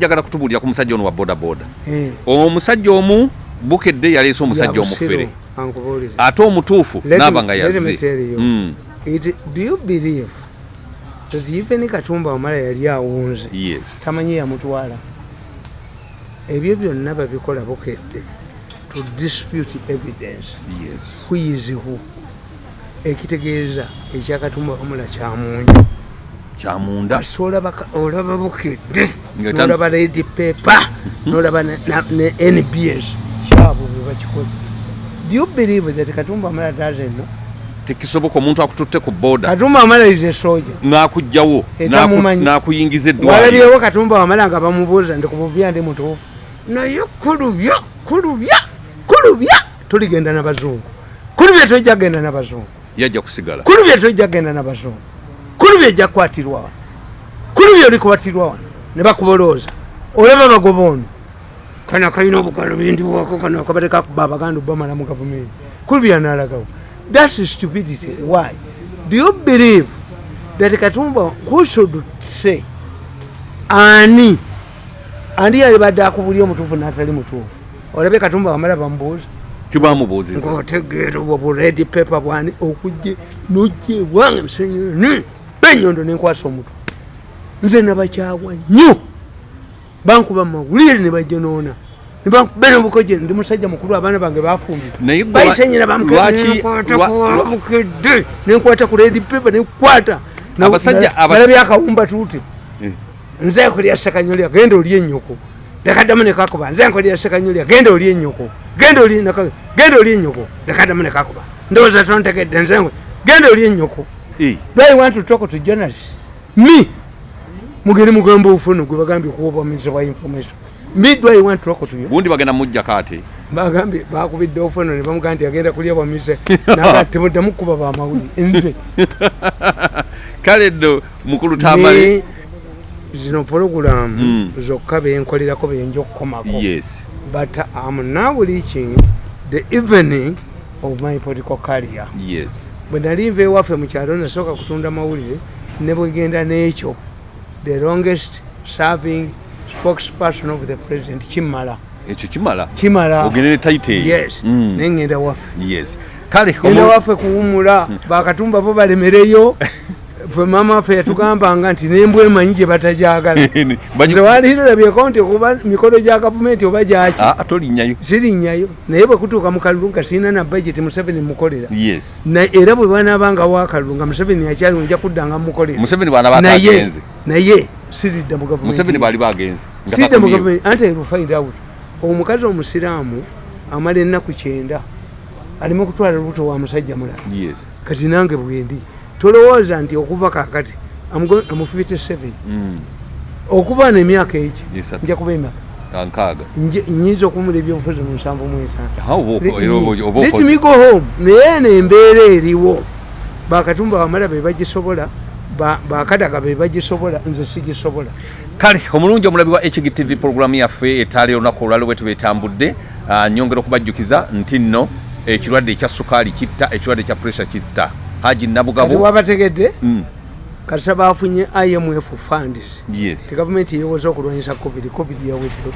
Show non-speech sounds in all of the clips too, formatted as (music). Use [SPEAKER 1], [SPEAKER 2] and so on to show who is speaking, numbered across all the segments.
[SPEAKER 1] njagala kutubuulira ku musajja ono wa bodaboda.
[SPEAKER 2] Eh,
[SPEAKER 1] omusajja omu bukedde yaleese omusajja omufere. ate omutuufu naaba nga yazze. Mm,
[SPEAKER 2] that even katumba wamala yali awunze? Tamanyi yamutwala. Ebyo byonna babikola bukedde to dispute evidence. Who is who? Ekitegeeza ekyakatumba wamula kyamungi
[SPEAKER 1] kyamunda
[SPEAKER 2] olaba bukedde nolaba lady paper (laughs) nolaba ne- nbs kyabo bebakikola do you believe that katumba wamala doesn't know
[SPEAKER 1] tekisoboka omuntu akututte ku boda
[SPEAKER 2] katumba wamala is a soldier.
[SPEAKER 1] N'akugjawo n'akuyingiza eddwaliro.
[SPEAKER 2] Walabyewo katumba wamala nga bamubuuza ndi kububya ndi mutuufu? Naye kulubya kulubya kulubya tuligenda n'abazungu kulubya tojja kgenda n'abazungu
[SPEAKER 1] yajja kusigala.
[SPEAKER 2] Kulubya tojja kgenda n'abazungu kulubya ejja kukwatirwa wano. Kulubya olikwatirwa wano. Ne bakubolooza. Olaba bagoba ono. Kana kalina obugalo bindibwako kano akabate kakuba abaganda bamala mu gavumenti. Kulubya nalagawo thats stupidity. Why? Do you believe that katumba who should say ani? Andi yalibadde akubulya omutuufu n'atali mutuufu. Olabe katumba wamala bamubuuza.
[SPEAKER 1] Kibamubuuziza
[SPEAKER 2] ngaotegeera obwo buledi pepa bwani okujje nojja ewange musenyoni benyondo nenkwasa omutwe nze nabakyawa nnyo. Bankuba mawulire ne bajonoona bene obukoje ndi musajja mukulu abaana bange
[SPEAKER 1] gwe
[SPEAKER 2] bayisenyera bamukedde nenkwata ku ledi pepa nenkwata nalabya akawumba tuuti
[SPEAKER 1] Eh.
[SPEAKER 2] nze nkolya sekanyolya genda oli enyoko lekaddamu nekakuba nze nkolya sekanyolya genda oli enyoko genda oli naka- genda oli enyoko lekaddamu nekakuba ndowooza tontegedde nze genda oli enyoko Do i want to talk to journalists? Me? Mugende mugamba obufono gwe bagambye okuwa obwamizi bwa information. Me do i want to talk to you?
[SPEAKER 1] Gundi bagenda mujjako ate
[SPEAKER 2] bagambye bakubidde obufono ne bamugaa nti agenda kulya bwamize naga temuddamu kuba bamawuli nze. (laughs)
[SPEAKER 1] Kale nno mukulu tamale
[SPEAKER 2] ne zino pologulamu
[SPEAKER 1] Mm.
[SPEAKER 2] zokka benkolerako benja okukomako.
[SPEAKER 1] Yes.
[SPEAKER 2] But I'm now reaching the evening of my political career.
[SPEAKER 1] yes
[SPEAKER 2] Bwe nali nva ewaffe mu kyalo nasooka kutunda mawulire ne bwegenda n'ekyo the longest serving spokesperson of the president kimala
[SPEAKER 1] ekyo kimala
[SPEAKER 2] kimala
[SPEAKER 1] ogende ne taite eyo
[SPEAKER 2] yes.
[SPEAKER 1] Mm,
[SPEAKER 2] naye ngenda waffe.
[SPEAKER 1] Yes. Kale
[SPEAKER 2] genda waffe kuwumula (laughs) bakatumba bo balemereyo (laughs) ffe maama waffe yatugambanga nti nembwa emanyi gye batajagala (laughs) waliirolabyeko nti okuba mikolo gya gavumenti oba gyaki
[SPEAKER 1] Ah,
[SPEAKER 2] sirinnyayo naye bwe kutuuka mu kalulu nga sirina na budget museveni mukolera.
[SPEAKER 1] Yes.
[SPEAKER 2] Na- era bwe banabangawo akalulu nga museveni akyali nja kuddanga mukolera. Naye siridda mu
[SPEAKER 1] museveni
[SPEAKER 2] gavumenti
[SPEAKER 1] baali bagenze. Nga
[SPEAKER 2] siridda mu gavumenti. Anti rufind out. Omukazi omusiraamu amala ennaku kyenda alimu kutwala lubuto wa musajja mulala.
[SPEAKER 1] Yes.
[SPEAKER 2] Kati nange bwendi tolowooza nti okuva kakati amufibite seven
[SPEAKER 1] Mm,
[SPEAKER 2] okuva nemyaka eki? Nja kuba emyaka.
[SPEAKER 1] Ankaaga
[SPEAKER 2] Nje- nyinza okumula ebyobufuzi mu nsanvu mu etaano.
[SPEAKER 1] Ah, oba oko- era oba- oba
[SPEAKER 2] let
[SPEAKER 1] okoze.
[SPEAKER 2] me go home. Naye eno embeera eriwo bakatumba bamala be bagisobola ba- bakadaga be bagisobola nze sigisobola.
[SPEAKER 1] Kale omulungi omulabi wa hgtv programu yaffe etaala olunaku olwaliwo bwe betambudde Ah, nyongera okubajjukiza nti nno ekirwadde ekya sukaali kitta ekirwadde ekya pressure kitta haji
[SPEAKER 2] kati
[SPEAKER 1] nabugabo
[SPEAKER 2] wabategedde
[SPEAKER 1] Mm,
[SPEAKER 2] kasa bafunye imf funds.
[SPEAKER 1] Yes.
[SPEAKER 2] Ti gavumenti yewoza okulwanyisa covid covid yawedde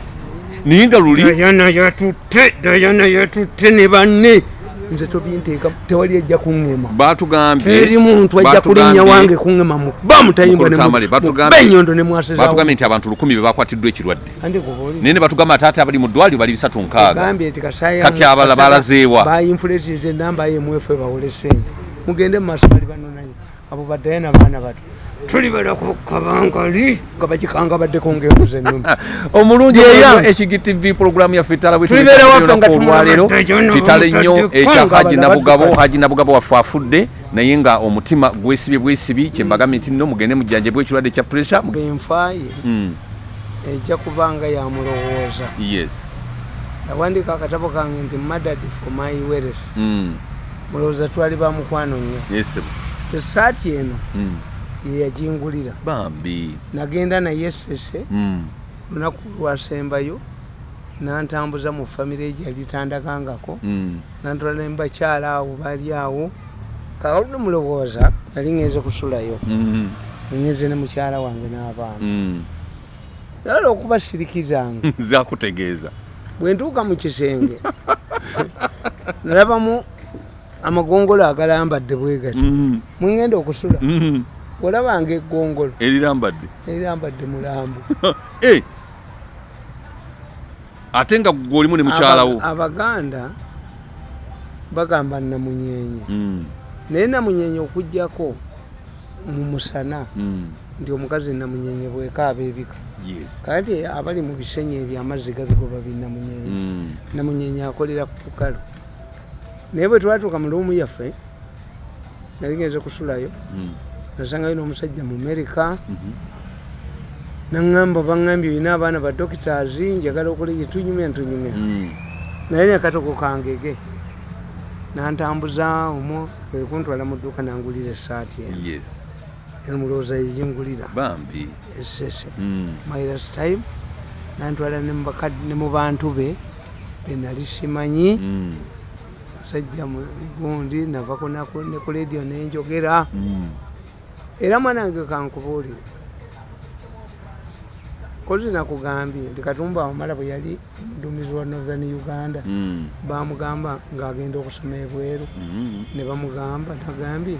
[SPEAKER 1] naye nga luli?
[SPEAKER 2] Dayana yatutte dayana yatutte ne banne. Nze tobinteeka tewali ajja kuŋŋema
[SPEAKER 1] batugambye
[SPEAKER 2] teri muntu ajja kulinnya wange kuŋŋema muba mutayimba
[SPEAKER 1] Mukulu Tamale, batugambye-
[SPEAKER 2] benyondo ne mwasezaawo
[SPEAKER 1] batugambye nti abantu lukumi be bakwatiddwa ekirwadde. Naye ne batugamba ate ate abali mu ddwaliro bali bisatu nkaaga.
[SPEAKER 2] Gambye nti kasaya
[SPEAKER 1] Kati abalala balazeewa.
[SPEAKER 2] bayinfuletinze enamba yemwefe bawole sente mugende mu maaso bali banonayo abo badayana baana bato. Tuli balako kabangali nga bagikanga baddeko ngaembuza ennume. (laughs)
[SPEAKER 1] Omulungi olwa hgtv programu yaffe etala bwe
[SPEAKER 2] Tulibeera
[SPEAKER 1] tulina
[SPEAKER 2] waffe nga
[SPEAKER 1] olunaku olwaleero
[SPEAKER 2] tumulabadde gyono
[SPEAKER 1] kitale nnyo ekya haji nabugabo haji nabugabo waffe afudde naye nga omutima gwesibye bwesibi kyembagambye nti nno mugende mujjanjabwa ekirwadde ekya pressure mu-
[SPEAKER 2] enfaaye
[SPEAKER 1] Mm,
[SPEAKER 2] ejja kubanga yamulowooza
[SPEAKER 1] yes.
[SPEAKER 2] Nawandika akatabo kange nti madad for my wealth.
[SPEAKER 1] Mm,
[SPEAKER 2] mulowooza twali bamukwano nnyo. Esaati eno
[SPEAKER 1] Mm,
[SPEAKER 2] yeyajingulira
[SPEAKER 1] bambi.
[SPEAKER 2] Nagenda naye sese
[SPEAKER 1] Mm,
[SPEAKER 2] lunaku lwasembayo nantambuza mu famire egyalitandakangako
[SPEAKER 1] mm,
[SPEAKER 2] nantwala nembakyala awo bali awo. Kaolno mulowooza nali ngenze kusulayo. Ngenze ne mukyala wange n'abaana.
[SPEAKER 1] Mm.
[SPEAKER 2] yala okubasirikizanga (laughs)
[SPEAKER 1] zakutegeeza
[SPEAKER 2] bwentuuka mu kisenge (laughs) nalabamu amagongolo agalambadde bwe gati
[SPEAKER 1] Mm,
[SPEAKER 2] mwengenda okusula.
[SPEAKER 1] Mm,
[SPEAKER 2] olabanga eggongolo
[SPEAKER 1] erirambadde.
[SPEAKER 2] Erambadde mulambo. (laughs)
[SPEAKER 1] Ate nga gwe olimu ne mukyalawo
[SPEAKER 2] Aba- abaganda bagamba namunyenye.
[SPEAKER 1] Mm,
[SPEAKER 2] naye namunyenye okugjako mu musana
[SPEAKER 1] mm,
[SPEAKER 2] nti omukazi namunyenye bwekaaba ebika.
[SPEAKER 1] Yes.
[SPEAKER 2] kati abali mu bisenyi ebyo amazzi gabigoba binamunyenye
[SPEAKER 1] Mm,
[SPEAKER 2] namunyenye akolera ku kukalo naye bwe twatuuka mu luumu yaffe nali genze kusulayo
[SPEAKER 1] mm,
[SPEAKER 2] nasangayo n'omusajja mu amerika
[SPEAKER 1] mhm.
[SPEAKER 2] naŋŋamba baŋŋambye olina abaana ba doctors njagala okola ekitunyumya ntunyumya.
[SPEAKER 1] Mm,
[SPEAKER 2] naye nekatoko kangege nantambuza omwo kwekuntwala mu dduuka nangulira esaati eno. Eno mulowooza yegingulira
[SPEAKER 1] bambi.
[SPEAKER 2] Esese
[SPEAKER 1] Mm,
[SPEAKER 2] my last time nantwala ne mu bantu be benali simanyi.
[SPEAKER 1] Mm,
[SPEAKER 2] musajja gundi navako ne ku lediyo nenjogera
[SPEAKER 1] mm.
[SPEAKER 2] era mwana wange kankubuulire. Kozi nakugambye nti katumba wamala bwe yali muduumizi wa northern uganda
[SPEAKER 1] Mm,
[SPEAKER 2] bamugamba ng'agenda okusoma ebweru.
[SPEAKER 1] Mm,
[SPEAKER 2] ne bamugamba nagambye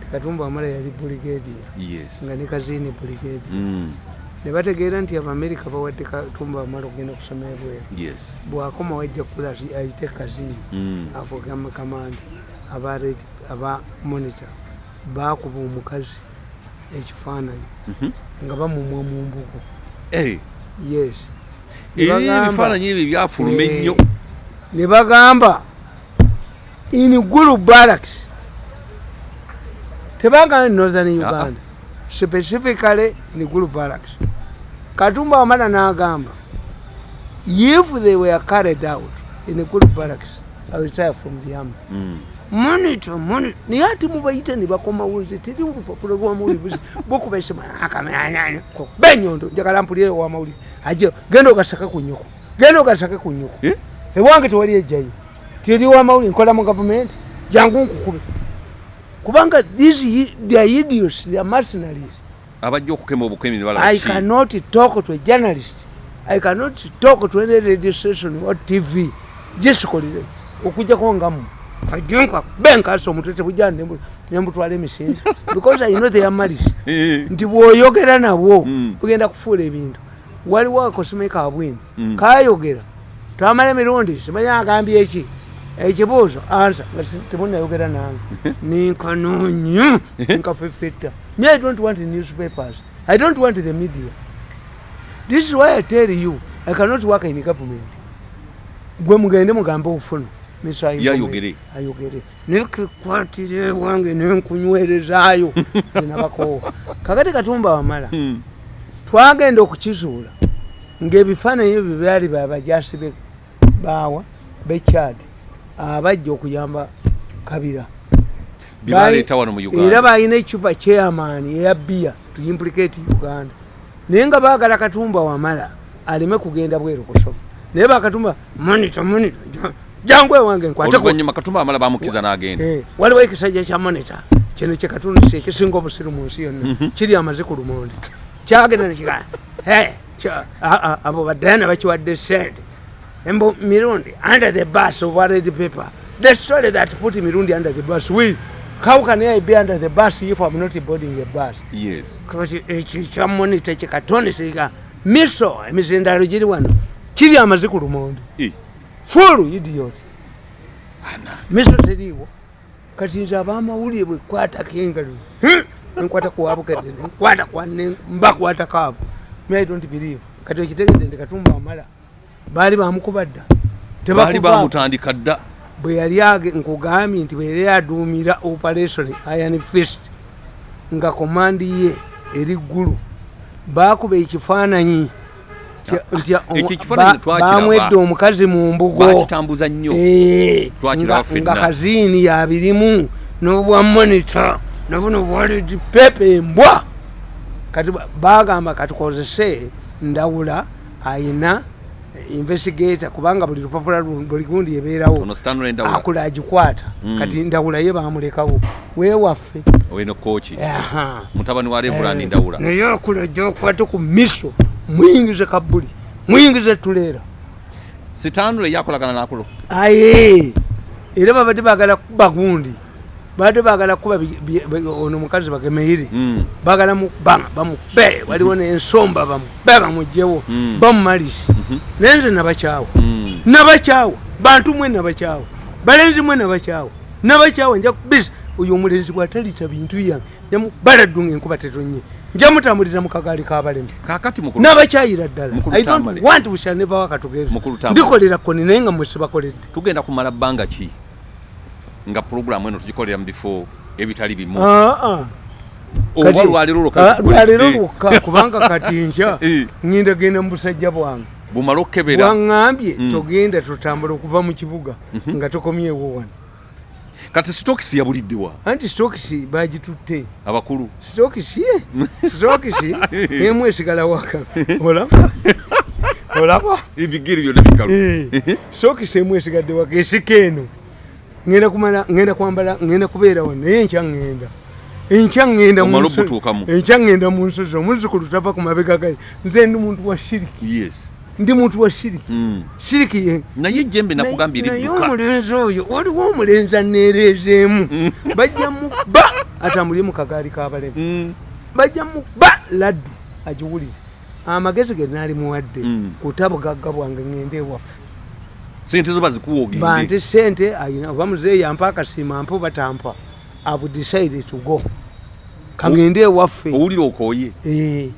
[SPEAKER 2] ti katumba wamala yali buligedia
[SPEAKER 1] yes.
[SPEAKER 2] nga ne kazini buligedia
[SPEAKER 1] Mm,
[SPEAKER 2] ne bategeera nti abamerika bawadde katumba wamala okugenda okusoma ebweru.
[SPEAKER 1] Yes.
[SPEAKER 2] bwakoma wajja kula ayite kazini.
[SPEAKER 1] Mm,
[SPEAKER 2] afuga kamanda aba monitor bakuba omukazi ekifaananyi.
[SPEAKER 1] Mhm.
[SPEAKER 2] nga bamumwa mu mbugo.
[SPEAKER 1] Eh,
[SPEAKER 2] yes.
[SPEAKER 1] Eh, ebifaananyi ebyo byafuluma
[SPEAKER 2] Eh,
[SPEAKER 1] ennyo.
[SPEAKER 2] Ne bagamba in gulu barracks tebagamba northern
[SPEAKER 1] Ah, ah.
[SPEAKER 2] uganda specifically in gulu barracks katumba wamala n'agamba if they were carried out in gulu barracks i retire from the army.
[SPEAKER 1] Mm,
[SPEAKER 2] monitor monitor. Naye ati mubayite ne bakomawo nze teri olupapula lwamawulire bokubaisemaakamanyanyanyo (laughs) benyondo njagala mpulireyo wamawulire ajo genda ogasake ku nyuku genda ogasake ku nyuku
[SPEAKER 1] Eh?
[SPEAKER 2] ewange tewali ejjayo teri wamawulire nkola mu gavumenti jangu nkukube. Kubanga these are idiots they are mercenaries
[SPEAKER 1] abajja okukema obukemi ne balaba
[SPEAKER 2] i cannot talk to a journalist. I cannot talk to any radio station or tv gisikolire okujjako ngamu kajenka benkasa omutwe tebujjana nembutwala emisinde. (laughs) Because i know they are malis
[SPEAKER 1] Eh,
[SPEAKER 2] nti bw'oyogera nabwo bugenda kufuula ebintu. Waliwo akosomeka abwini
[SPEAKER 1] Mm.
[SPEAKER 2] kayogera twamala emirundi simanyi agambye eki ekibuuzo ansa nga temunayogera nange. (laughs) Ninkanoonya (laughs) nkafefetta me i don't want newspapers. I don't want the media. This is why i tell you i cannot work in government. Gwe mugende mugambe
[SPEAKER 1] Yayogere.
[SPEAKER 2] Mwe- ayogere. nekekwatire wange nenkunywerezaayo (laughs) zinabakoowa kakati katumba wamala
[SPEAKER 1] mm,
[SPEAKER 2] twagenda okukizuula ng'ebifaananyi ebyo byali babajasi baawa bekyadi abajja okuyamba kabira
[SPEAKER 1] byebaleeta wano mu
[SPEAKER 2] era
[SPEAKER 1] uganda
[SPEAKER 2] balina ekyupa kyeyamaani eya bbiya tuimplicate uganda. Naye nga baagala katumba wamala aleme kugenda bweru kusoma naye bakatumba monito monito jangu ewange nkwate ku-
[SPEAKER 1] oluvannyuma katumba amala bamukiza n'agenda.
[SPEAKER 2] Eh, waliwo ekisajja kya monita kino kyekatundu si ekisinga obusiru mu nsi yonna kiri amaze ku lumonde. Kyagenda nekiga abo badayana bakiwadde sente embo mirundi under the bus of red paper the story that put mirundi under the bus we how can i be under the bus if i'm not boarding a bus?
[SPEAKER 1] Yes.
[SPEAKER 2] Kati ekyo kya monita kyekatonde siga miso emizindalo giri wano. Kiri amaze ku lumonde
[SPEAKER 1] Eh,
[SPEAKER 2] fulu idiot
[SPEAKER 1] ana.
[SPEAKER 2] Miso teriiwo kati nze abamawulire bwekwatako engalo nenkwata kuwabukedde nenkwata kwanne mbakwatako abo me i don't believe. Kati okitegedde nti katumba amala baali bamukuba dda
[SPEAKER 1] baali
[SPEAKER 2] Tebakuvaako.
[SPEAKER 1] bamutandika dda
[SPEAKER 2] bwe yali nkugambye nti bwe yali aduumira operation iron fist nga komandi ye eri ggulu baakuba ekifaananyi ba-
[SPEAKER 1] twakiraba.
[SPEAKER 2] bamwedde omukazi mu mbugo. Nga- kaziini yabirimu n'obwa monita nabuno bwalidi pepe embwa. Kati ba- bagamba katukozese ndawula ayina investigator kubanga buli lupapula lu- buli gundi ebeerawo akula agikwata.
[SPEAKER 1] Mm.
[SPEAKER 2] kati ndawula ye bamulekawo. Weewaffe
[SPEAKER 1] oweno kooki. Mutabani wa reverand
[SPEAKER 2] Eh,
[SPEAKER 1] ndawula
[SPEAKER 2] naye akula gyokwate ku miso. Muyingize kabuli muyingize tuleera
[SPEAKER 1] sitanule yakolagana nakulo.
[SPEAKER 2] Aye. Era babadde bagala kuba gundi babadde bagala kuba ono mukazi bagemeire
[SPEAKER 1] Mm.
[SPEAKER 2] bagala muba bamube waliwo nensomba bamube bamugjewo
[SPEAKER 1] Mm.
[SPEAKER 2] bamumalisi naye nze nabakyawa. Nabakyawa. Bantu mwe nabakyawa. Balenzi mwe nabakyawa. Nabakyawa nja kubisa oyo omulenzi bwatalita bintu byange baladunga enkuba tetonye nja mutambulira mu kagaali kabalemu nabakyayira ddala.
[SPEAKER 1] Mukulu
[SPEAKER 2] i don't
[SPEAKER 1] Tambale.
[SPEAKER 2] want we shall never work together ndikolera koni naye nga mwe sibakoledde
[SPEAKER 1] tugenda kumala bbanga ki nga pulogulamu eno tugikolera mu bifo ebitali bimu.
[SPEAKER 2] Ah, ah.
[SPEAKER 1] oba lwaliro katukoledde.
[SPEAKER 2] lwokka kubanga kati (laughs)
[SPEAKER 1] Eh.
[SPEAKER 2] ŋŋenda genda mu busajja bwange.
[SPEAKER 1] Bumala okukebera.
[SPEAKER 2] Waŋŋambye
[SPEAKER 1] Mm.
[SPEAKER 2] togenda tutambula okuva mu kibuga nga tokomyewo wano.
[SPEAKER 1] Kati sitokisi yabuliddewa
[SPEAKER 2] anti stokisi bagitutte.
[SPEAKER 1] Abakulu.
[SPEAKER 2] Stokisi stokisi (laughs) emu esigala waka (laughs) olaba? Olaba?
[SPEAKER 1] Ebigere byonna bikalu.
[SPEAKER 2] Eh, stokisi emu esigadde waka esika eno ŋenda kumala ŋenda kwambala ŋenda kubeera wano naye nkya ŋŋenda enkya ŋŋenda enkya ŋŋenda mu nsozi omuzukulu tava ku mabega gaye. Nze ndi muntu wa shiriki. Ndi muntu wa shiriki.
[SPEAKER 1] Mm.
[SPEAKER 2] shiriki ye.
[SPEAKER 1] Naye ejjembe nakugambye
[SPEAKER 2] omulenzi oyo waliwo omulenzi aneereezeemu bajja muba atambulye mu kagaali kabalemu
[SPEAKER 1] Mm.
[SPEAKER 2] bajja muba laddu agiwulize. Amagezi ge naali muwadde
[SPEAKER 1] Mm.
[SPEAKER 2] kutabugagga bwange ŋŋende ewaffe
[SPEAKER 1] sente zo bazikuwa ogende
[SPEAKER 2] banti sente ayina oba muzeeyi yampa akasiima mpa oba tampa ave decided to go. Kaŋŋende ewaffe.
[SPEAKER 1] Owulire okooye?
[SPEAKER 2] Eh,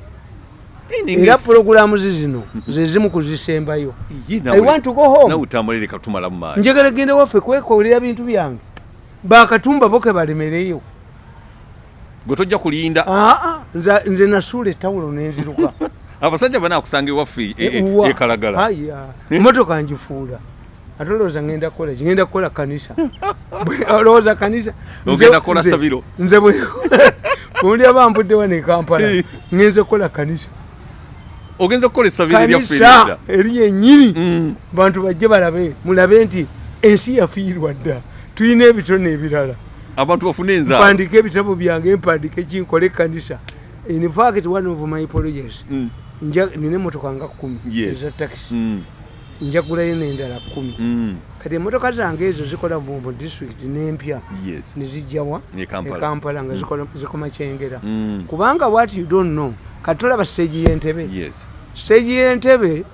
[SPEAKER 2] era pulogulamu zizino zezimu kuzisembayo i want to go home. njagala genda waffe kwekolera bintu byange. Bakatumba boke balemereyo.
[SPEAKER 1] Gwe tojja kulinda.
[SPEAKER 2] Aa nze nasuula ettawulo nenziruka (laughs)
[SPEAKER 1] abasajja bana akusanga ewaffe e- e- ekalagala
[SPEAKER 2] Aya, emotoka ngifuula ate olowooza ngenda kukola ki ngenda kukola kanisa (laughs) olowooza kanisa Nze-
[SPEAKER 1] Ogenda kukola sabiro.
[SPEAKER 2] nze bundi (laughs) aba mpuddewa ne kampala (laughs) ngenze kukola kanisa
[SPEAKER 1] ogenza kukola essabiro erida
[SPEAKER 2] eri yennyini
[SPEAKER 1] Mm.
[SPEAKER 2] bantu bajje balabe mulabe nti ensi yafiirwa dda tulina ebitone ebirala
[SPEAKER 1] abantu bafune enzaala
[SPEAKER 2] mpandika ebitabo byange mpandika ekinkole kanisa in fact one of my apologies
[SPEAKER 1] Mm.
[SPEAKER 2] nina emotoka nga kumi
[SPEAKER 1] Yes.
[SPEAKER 2] eza taxi
[SPEAKER 1] Mm.
[SPEAKER 2] Njagulayo nendala kumi.
[SPEAKER 1] Mm.
[SPEAKER 2] kati emotoka zange ezo zikola mu mu district nempya. Nezijjawa
[SPEAKER 1] Ne Kampala.
[SPEAKER 2] ekampala nga zikola- zikoma kyengera.
[SPEAKER 1] Mm.
[SPEAKER 2] kubanga what you don't know kati tolaba stage yentebe.
[SPEAKER 1] Yes.
[SPEAKER 2] Stage yentebe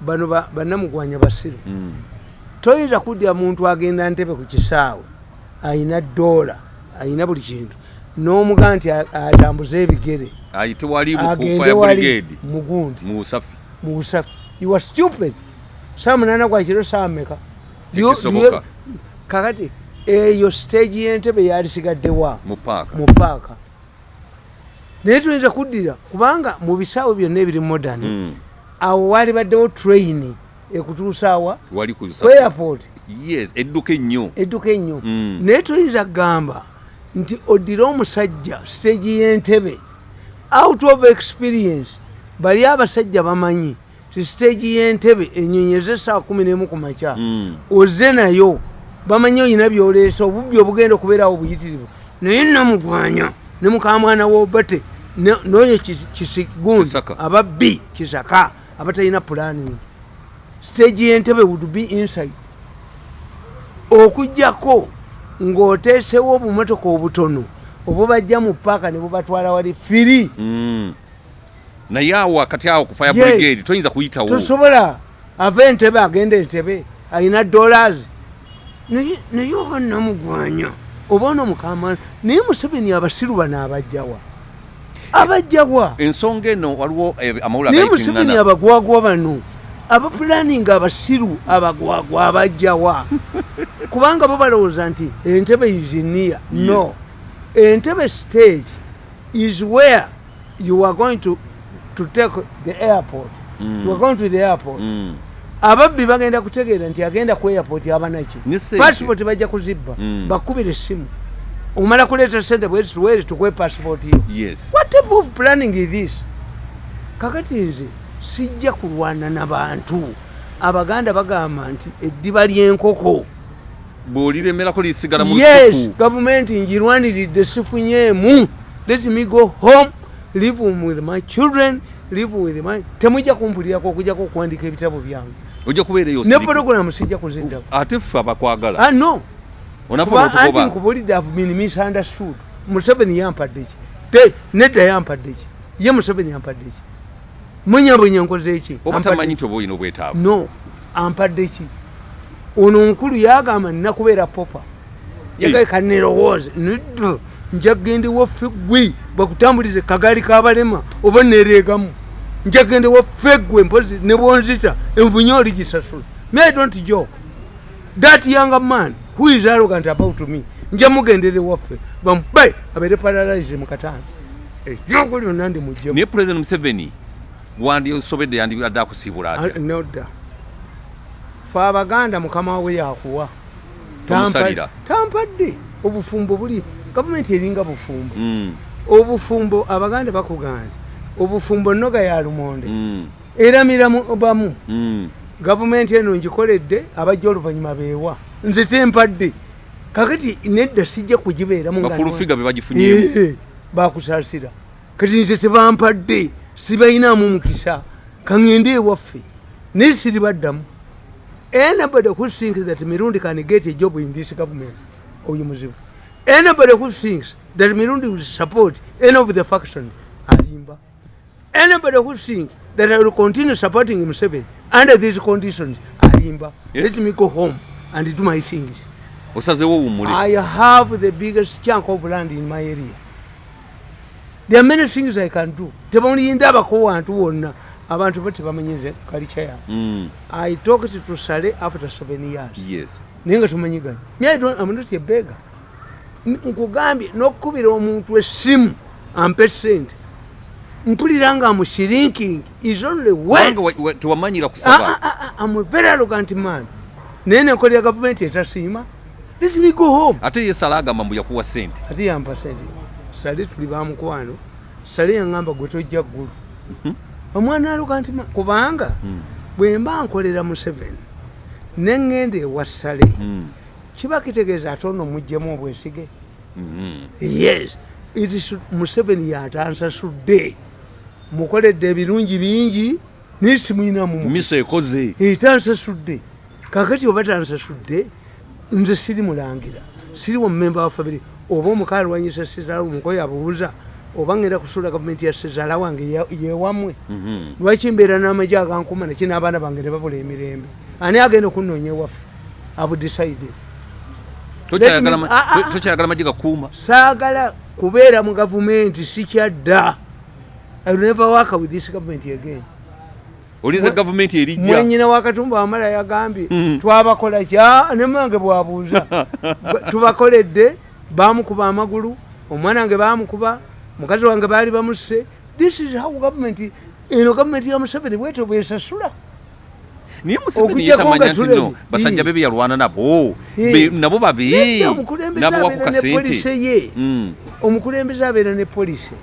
[SPEAKER 2] bano ba- bannamugwanya basiru
[SPEAKER 1] Mm.
[SPEAKER 2] toyinza kudya muntu agenda ntebe ku kisaawe ayina dola ayina buli kintu. N'omuga nti atambuze ebigere. Agende wali mugundi
[SPEAKER 1] mu busafi.
[SPEAKER 2] You are stupid saa munana gwakiro lyo- kakati eyo stage yentebe yalisigaddewa
[SPEAKER 1] mu paaka.
[SPEAKER 2] Mu paaka. Naye tuyinza kuddira kubanga mu bisaawe byonna ebiri modern
[SPEAKER 1] Mm.
[SPEAKER 2] awo wali baddewo train ekutuusaawa airport.
[SPEAKER 1] Yes edduka ennyo.
[SPEAKER 2] Edduka ennyo.
[SPEAKER 1] Mm.
[SPEAKER 2] naye toyinza kugamba nti oddire omusajja stage y'entebe out of experience bali abasajja bamanyi ti stage y'entebe enyonyeze saa kumi n'emu ku makya
[SPEAKER 1] Mm.
[SPEAKER 2] oze nayo bamanyi oyina byoleesa obubbi obugenda okubeerawo buyitirivu naye namugwanya ne mukamwana wobate n'oyo Kis- kisigundi ababbi kisaka abatalina pulaning stage y'entebe would be inside. Okugjako ng'oteesewo obumotoka obutono obubajja mu paaka ne bubatwala wali firi.
[SPEAKER 1] Naye awo akati awo ku fire brigade toyinza kuyitawo
[SPEAKER 2] tosobola ava entebe agenda entebe alina dollars. Naye oba namugwanya. Oba ono mukama naye museveni abasiru bano abajjawa. Abajjawa.
[SPEAKER 1] Ensonga eno waliwo eh, amawulire
[SPEAKER 2] naye museveni abagwagwa bano. Abapulaninga abasiru abagwagwa abajjawa. (laughs) Kubanga bo balowooza nti entebe iziniya no. Entebe stage is where you are going to, to take the airport.
[SPEAKER 1] Mm.
[SPEAKER 2] are going to the airport.
[SPEAKER 1] Mm.
[SPEAKER 2] ababbi bagenda kutegeera nti agenda ku airport abanaki passport bajja kuzibba
[SPEAKER 1] Mm.
[SPEAKER 2] bakubira essimu. Omala kuleeta sente bwezi tuwezi tukwe passport yo.
[SPEAKER 1] Yes.
[SPEAKER 2] What type of planning is this? Kakati nze sijja kulwana n'abantu abaganda bagamba nti eddiba ly'enkoko.
[SPEAKER 1] Bw'oliremerako lisigala mu
[SPEAKER 2] yes gavumenti ngirwaniridde sifunyeemu. Let me go home live with my children live with mine temujja kumpulirako okujjako okuwandika ebitabo byange.
[SPEAKER 1] Ojja kubeereyo
[SPEAKER 2] ne porogulamu sijja kuziddako
[SPEAKER 1] ate ffe abakwagala.
[SPEAKER 2] Ah no. Kuba anti
[SPEAKER 1] otugoba
[SPEAKER 2] nkubulidde have been misunderstood. Museveni yampadde ki? Te nedda yampadde ki? Ye museveni yampadde ki? Munyabwenya nkoze ki?
[SPEAKER 1] Oba
[SPEAKER 2] Ampadde
[SPEAKER 1] tamanyi
[SPEAKER 2] ki?
[SPEAKER 1] nti oba olina obwetaavu.
[SPEAKER 2] No. Ampadde ki? Ono omukulu yagamba nina kubeera popa yagaye kanerowooze nedda njagende waffe gwe bakutambulize kagaali kabalema oba nereegamu njagende waffe gwe mpozi ne bonzita envunye oli gisasula. Me i don't joke. That young man who is arrogant about me nja mugendere waffe bamubaye abeere paralise mu katanda ejogo lyonna ndi mujjemu
[SPEAKER 1] naye president museveni wandiosobedde yandibadde akusiibula atya?
[SPEAKER 2] Nodda fe abaganda mukama we yakuwa. Tampadde. Obufumbo buli gavumenti eringa bufumbo.
[SPEAKER 1] Mm,
[SPEAKER 2] obufumbo abaganda bakugaa nti obufumbo noga ya lumonde.
[SPEAKER 1] Mm,
[SPEAKER 2] eramira mu- bamu.
[SPEAKER 1] Mm.
[SPEAKER 2] gavumenti eno ngikoledde abajja oluvanyuma beewa. Nze tempadde. Kakati nedda sijja kugibeeramu
[SPEAKER 1] bafulufiga be bagifunyemu
[SPEAKER 2] Eh, bakusaasira kati nze tebampadde sibalinamu mukisa. Kaŋŋende ewaffe. Naye siribaddamu. Anybody who thinks that mirundi can get a job in this government oyo muzibu anybody who thinks that mirundi will support any of the faction alimba anybody who thinks that i will continue supporting himself under these conditions alimba
[SPEAKER 1] Yeah.
[SPEAKER 2] let me go home and do my things. I have the biggest chunk of land in my area. There are many things I can do. tebamulindabako wantu wonna. Abantu bo tebamanyize kalica yange
[SPEAKER 1] Mm,
[SPEAKER 2] i talked to sale after seven years.
[SPEAKER 1] Yes.
[SPEAKER 2] Naye nga tumanyiganye myamunoti ebega nkugambye n'okukubira omuntu essimu ampe sente mpulira nga amushrinking is only way.
[SPEAKER 1] Kubanga wa- wa- tewamanyira
[SPEAKER 2] Ah,
[SPEAKER 1] kusaba.
[SPEAKER 2] Ah, ah, ah, I'm a very arrogant man. Naye nenkolera gavumenti etasiima. Let me go home.
[SPEAKER 1] Ate ye sala agamba mbu yakuwa sente
[SPEAKER 2] ate yampa sente sale tuli bamukwano sale yaŋŋamba gwe tojja ggulu. Omwana aluga nti ma- kubanga
[SPEAKER 1] Mm,
[SPEAKER 2] bwe mba nkolera museveni neŋŋenda ewa sale.
[SPEAKER 1] Mm,
[SPEAKER 2] kiba kitegeeza ate ono muggyemu obwesige. Yes it is museveni yatansasudde mukoledde ebirungi bingi naye simuyinamu
[SPEAKER 1] miso ekoze.
[SPEAKER 2] Etansasudde kakati oba tansasudde nze siri mulangira. Siri wa mumemba wa famire oba omukaala lwanyisa sezala omukoyo abuuza oba ngenda kusuula gavumenti ya sezala wange ye- yewamwe
[SPEAKER 1] Mhm.
[SPEAKER 2] lwaki mbeera n'amagye agankuma naki n'abaana bange ne babula emirembe? Ani agenda okunoonya ewaffe? Have decided
[SPEAKER 1] Tokyayagala
[SPEAKER 2] Let me-
[SPEAKER 1] ma- to- tokyayagala magye gakuuma
[SPEAKER 2] saagala kubeera mu gavumenti sikyadda i never work with this government again.
[SPEAKER 1] Oliza gavumenti erijja
[SPEAKER 2] mwenyina wakatumba wamala yagambye
[SPEAKER 1] Mhm.
[SPEAKER 2] twabakola kya? Ne mange bwabuuza (laughs) Ba- tubakoledde bamukuba amagulu omwana wange bamukuba mukazi wange baali bamusse. This is how government eno gavumenti ya museveni bweto bwesasula
[SPEAKER 1] naye museveni yetamanya nti no basajja be beyalwana nabo. Nabo babi.
[SPEAKER 2] Polisi
[SPEAKER 1] kasente Mm.
[SPEAKER 2] omukulembeze abeera ne polisi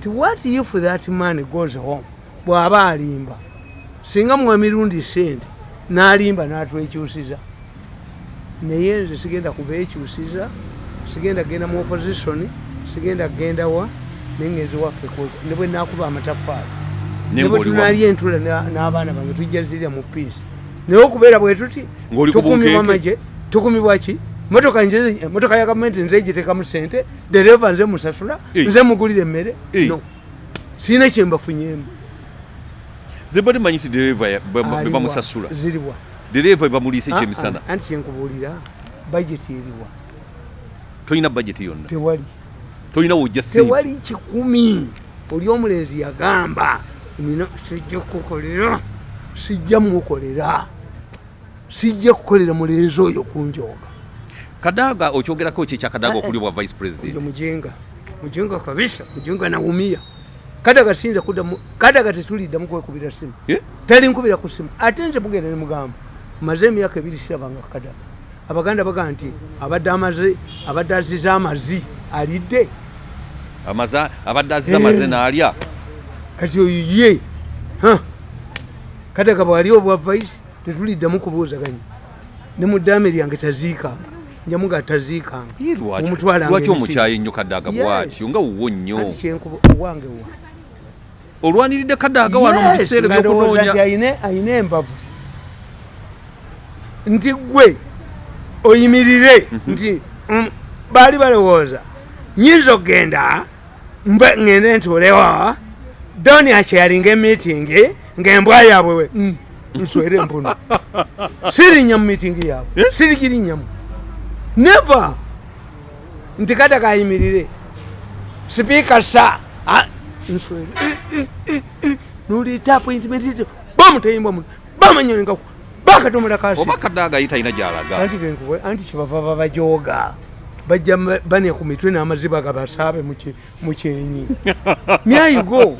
[SPEAKER 2] ti what if that man goes home? Bw'aba alimba. Singa muwa mirundi sente n'alimba n'atwekyusiza. Naye nze sigenda kubeekyusiza sigenda kgenda mu opposition sigenda kgenda wa? Nengezi waffe ku- ne bwe nakuba amatafaali ne
[SPEAKER 1] Nemba
[SPEAKER 2] bwe
[SPEAKER 1] oli
[SPEAKER 2] tunalya entula na- n'abaana bange tujja zirya mu piisi naye okubeera bwe tuti tukumibwa magye tukumibwa ki? Motoka nje- motoka ya gavumenti nze gitekamu sente dereva nze musasula nze mugulira emmere no. Siina kyembafunyemu
[SPEAKER 1] zeba temanyi ti dereva ya- ba- ba-
[SPEAKER 2] Aliwa,
[SPEAKER 1] bamusasula.
[SPEAKER 2] ziriwa.
[SPEAKER 1] Dereva bamuliisa
[SPEAKER 2] Ah,
[SPEAKER 1] ekyemisana.
[SPEAKER 2] ah, anti kyenkubuulira bageti eriwa.
[SPEAKER 1] Tolina bajeti yonna.
[SPEAKER 2] Tewali.
[SPEAKER 1] Tolina wojja simba
[SPEAKER 2] tewali kikumi. Oli omulenzi yagamba nina sijja kukolera sijja mukolera sijja kukolera mulenzi oyo kunjooga
[SPEAKER 1] kadaga okyogerako ki ekyakadaga
[SPEAKER 2] Ah, eh.
[SPEAKER 1] okuli obwa vice president?
[SPEAKER 2] Mujenga. Mujenga kabisa mujenga naumia kadaga sinza kuddamu kadaga tetuliddamu kwekubira simu.
[SPEAKER 1] Eh?
[SPEAKER 2] tali nkubira ku simu. Ate nze mugenda ne mugamba maze emyaka ebiri sirabanga kadaga. Abaganda baga nti abadde amaze abadde azize amazi alidde.
[SPEAKER 1] Abadde azza amaze
[SPEAKER 2] Eh. Kati oyo ye ha, kadaga bwali obwa vaisi tetuliddamu kubuuzaganya ne mu ddaame lyange taziikanga njamuga taziikanga. Ebisigo.
[SPEAKER 1] omukyayi ennyo kadaga
[SPEAKER 2] Yes.
[SPEAKER 1] bwatyo nga wuwo nnyo.
[SPEAKER 2] Owange wa?
[SPEAKER 1] Olwaniridde kadaaga wano mu biseera byokunoonya.
[SPEAKER 2] ayina embavu. Nti gwe oyimirire nti mm, baali balowooza. Nyinza okgenda mbe ŋŋende ntuulewa doni akyalinga emitingi ng'embwa yaabwe we. Mm, nswere empuno sirinnya mu mitingi yaabwe sirigirinnyamu neva nti kata kayimirire. Sipiika sa ah, nswere. Noleta appointment bamutayimba mu bamanyalingaku bakatomera kasi.
[SPEAKER 1] Oba kadaaga ye talina gyalaga.
[SPEAKER 2] Anti kenkuwe anti kyebava babajoga bajja bane ku mitwe n'amaziba gabasaabe mu ki- mu kyenyi. (laughs) Myayigo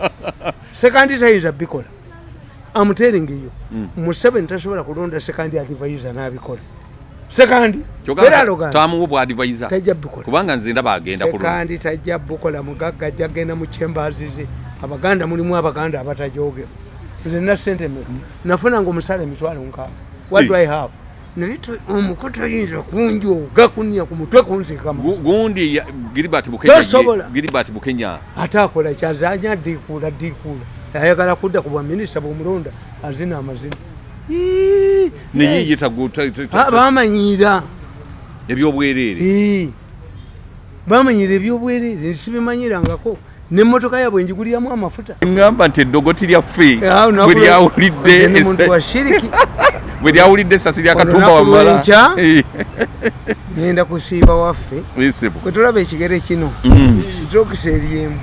[SPEAKER 2] sekandi tayinza bikola amuteringeyo museveni tasobola kulonda sekandi advisor n'abikola. Sekandi tajja bikola
[SPEAKER 1] kubanga nze ndaba agenda kulungi
[SPEAKER 2] sekandi tajja bukola mugagga ajja genda mu chambers ze abaganda mulimu abaganda abatajogera nze na sente nafuna nga omusala emitwalo nkaaga. What do i have naye omuko toyinza kunjoga kunya ku mutwe kunzikama
[SPEAKER 1] Gu- gundi ya- Gilbert Bukenya
[SPEAKER 2] ate akola kyazanya adikuula dikuula ayagala kudda ku bwaminisita bwomulonda azina amazina. Bamanyira.
[SPEAKER 1] Ebyobwereere
[SPEAKER 2] Ee. bamanyira ebyobwereere sibimanyirangako nemmotoka yabwe njiguliramu amafuta.
[SPEAKER 1] Ŋŋamba nti eddogoti lyaffe
[SPEAKER 2] Ah,
[SPEAKER 1] bwe lyawulidde (laughs) bwe lyawulidde essasi lya
[SPEAKER 2] Wano
[SPEAKER 1] katumba
[SPEAKER 2] lunaku
[SPEAKER 1] wamala. (laughs)
[SPEAKER 2] ngenda kusiiba waffe. Bwe tulaba ekigere kino sitokisi eryemu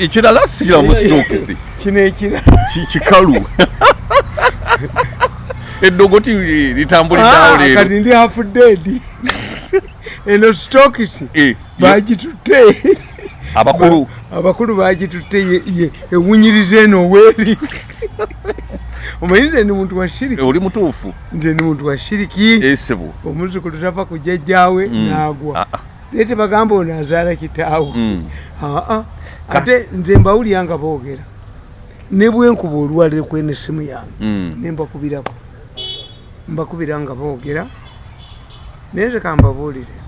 [SPEAKER 1] ekirala sikiramu sitokisi (laughs)
[SPEAKER 2] kino ekira
[SPEAKER 1] Ki- kikalu. Eddogoti eh, litambuliddeawo
[SPEAKER 2] Ah,
[SPEAKER 1] leero.
[SPEAKER 2] kati ndi hafu dedi eno sitokisi
[SPEAKER 1] Eh,
[SPEAKER 2] bagitutte
[SPEAKER 1] abakulu.
[SPEAKER 2] Abakulu bagitutte ewunyiriza eno weeri omanyi nze ni muntu wa shiriki?
[SPEAKER 1] Oli mutuufu.
[SPEAKER 2] Nze ni muntu wa shiriki?
[SPEAKER 1] Esibu
[SPEAKER 2] omuzukulu tava ku jjajjaawe n'agwa.
[SPEAKER 1] Ah, ah.
[SPEAKER 2] naye tebagamba ono azaala kitaawe.
[SPEAKER 1] Mm.
[SPEAKER 2] aa ate nze mbawulira nga boogera. Ne bwenkuba olwaliro kwene essimu yange.
[SPEAKER 1] Mm.
[SPEAKER 2] nembakubirako mbakubira nga boogera. Naye nze kambabuulire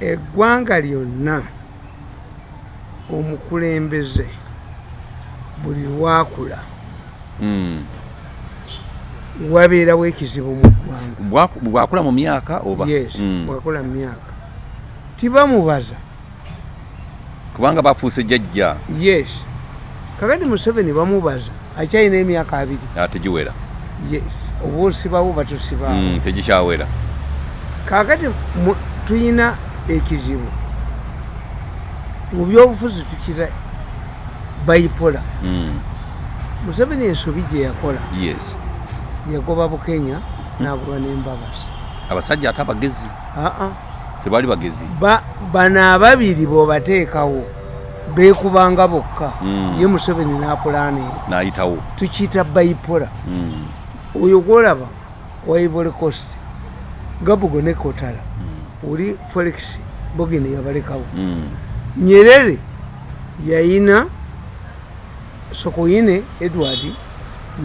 [SPEAKER 2] eggwanga lyonna omukulembeze buli lwakula
[SPEAKER 1] Mm.
[SPEAKER 2] wabeerawo ekizibu mu ggwanga.
[SPEAKER 1] Bwaku- bwakula mu myaka oba?
[SPEAKER 2] Yes
[SPEAKER 1] Mm.
[SPEAKER 2] bwakula mu myaka. Tibamubaza
[SPEAKER 1] kubanga bafuuse jjajja.
[SPEAKER 2] Yes. Kakati museveni bamubaza akyalina emyaka abiri?
[SPEAKER 1] Tegiwera.
[SPEAKER 2] Yes. Oba osibawo batusibawo.
[SPEAKER 1] Mm, tegikyawera.
[SPEAKER 2] Kakati tuyina ekizibu mu byobufuzi tukira bayipola
[SPEAKER 1] Mm.
[SPEAKER 2] museveni ensobi gye yakola. Yagoba bukenya nagoba nembabazi
[SPEAKER 1] abasajja ate abagezi?
[SPEAKER 2] Aa
[SPEAKER 1] tebaali bagezi?
[SPEAKER 2] Ba- bano ababiri bwobateekawo beekubanga bokka.
[SPEAKER 1] Mm.
[SPEAKER 2] ye museveni napulaana
[SPEAKER 1] n'ayitawo?
[SPEAKER 2] Tukiyita bayipola
[SPEAKER 1] Mm.
[SPEAKER 2] oyo gwolaba wa ivory coast gabugo ne kotala oli felix bogini yabalekawo
[SPEAKER 1] Mm.
[SPEAKER 2] nyerere yayina sokoyine edward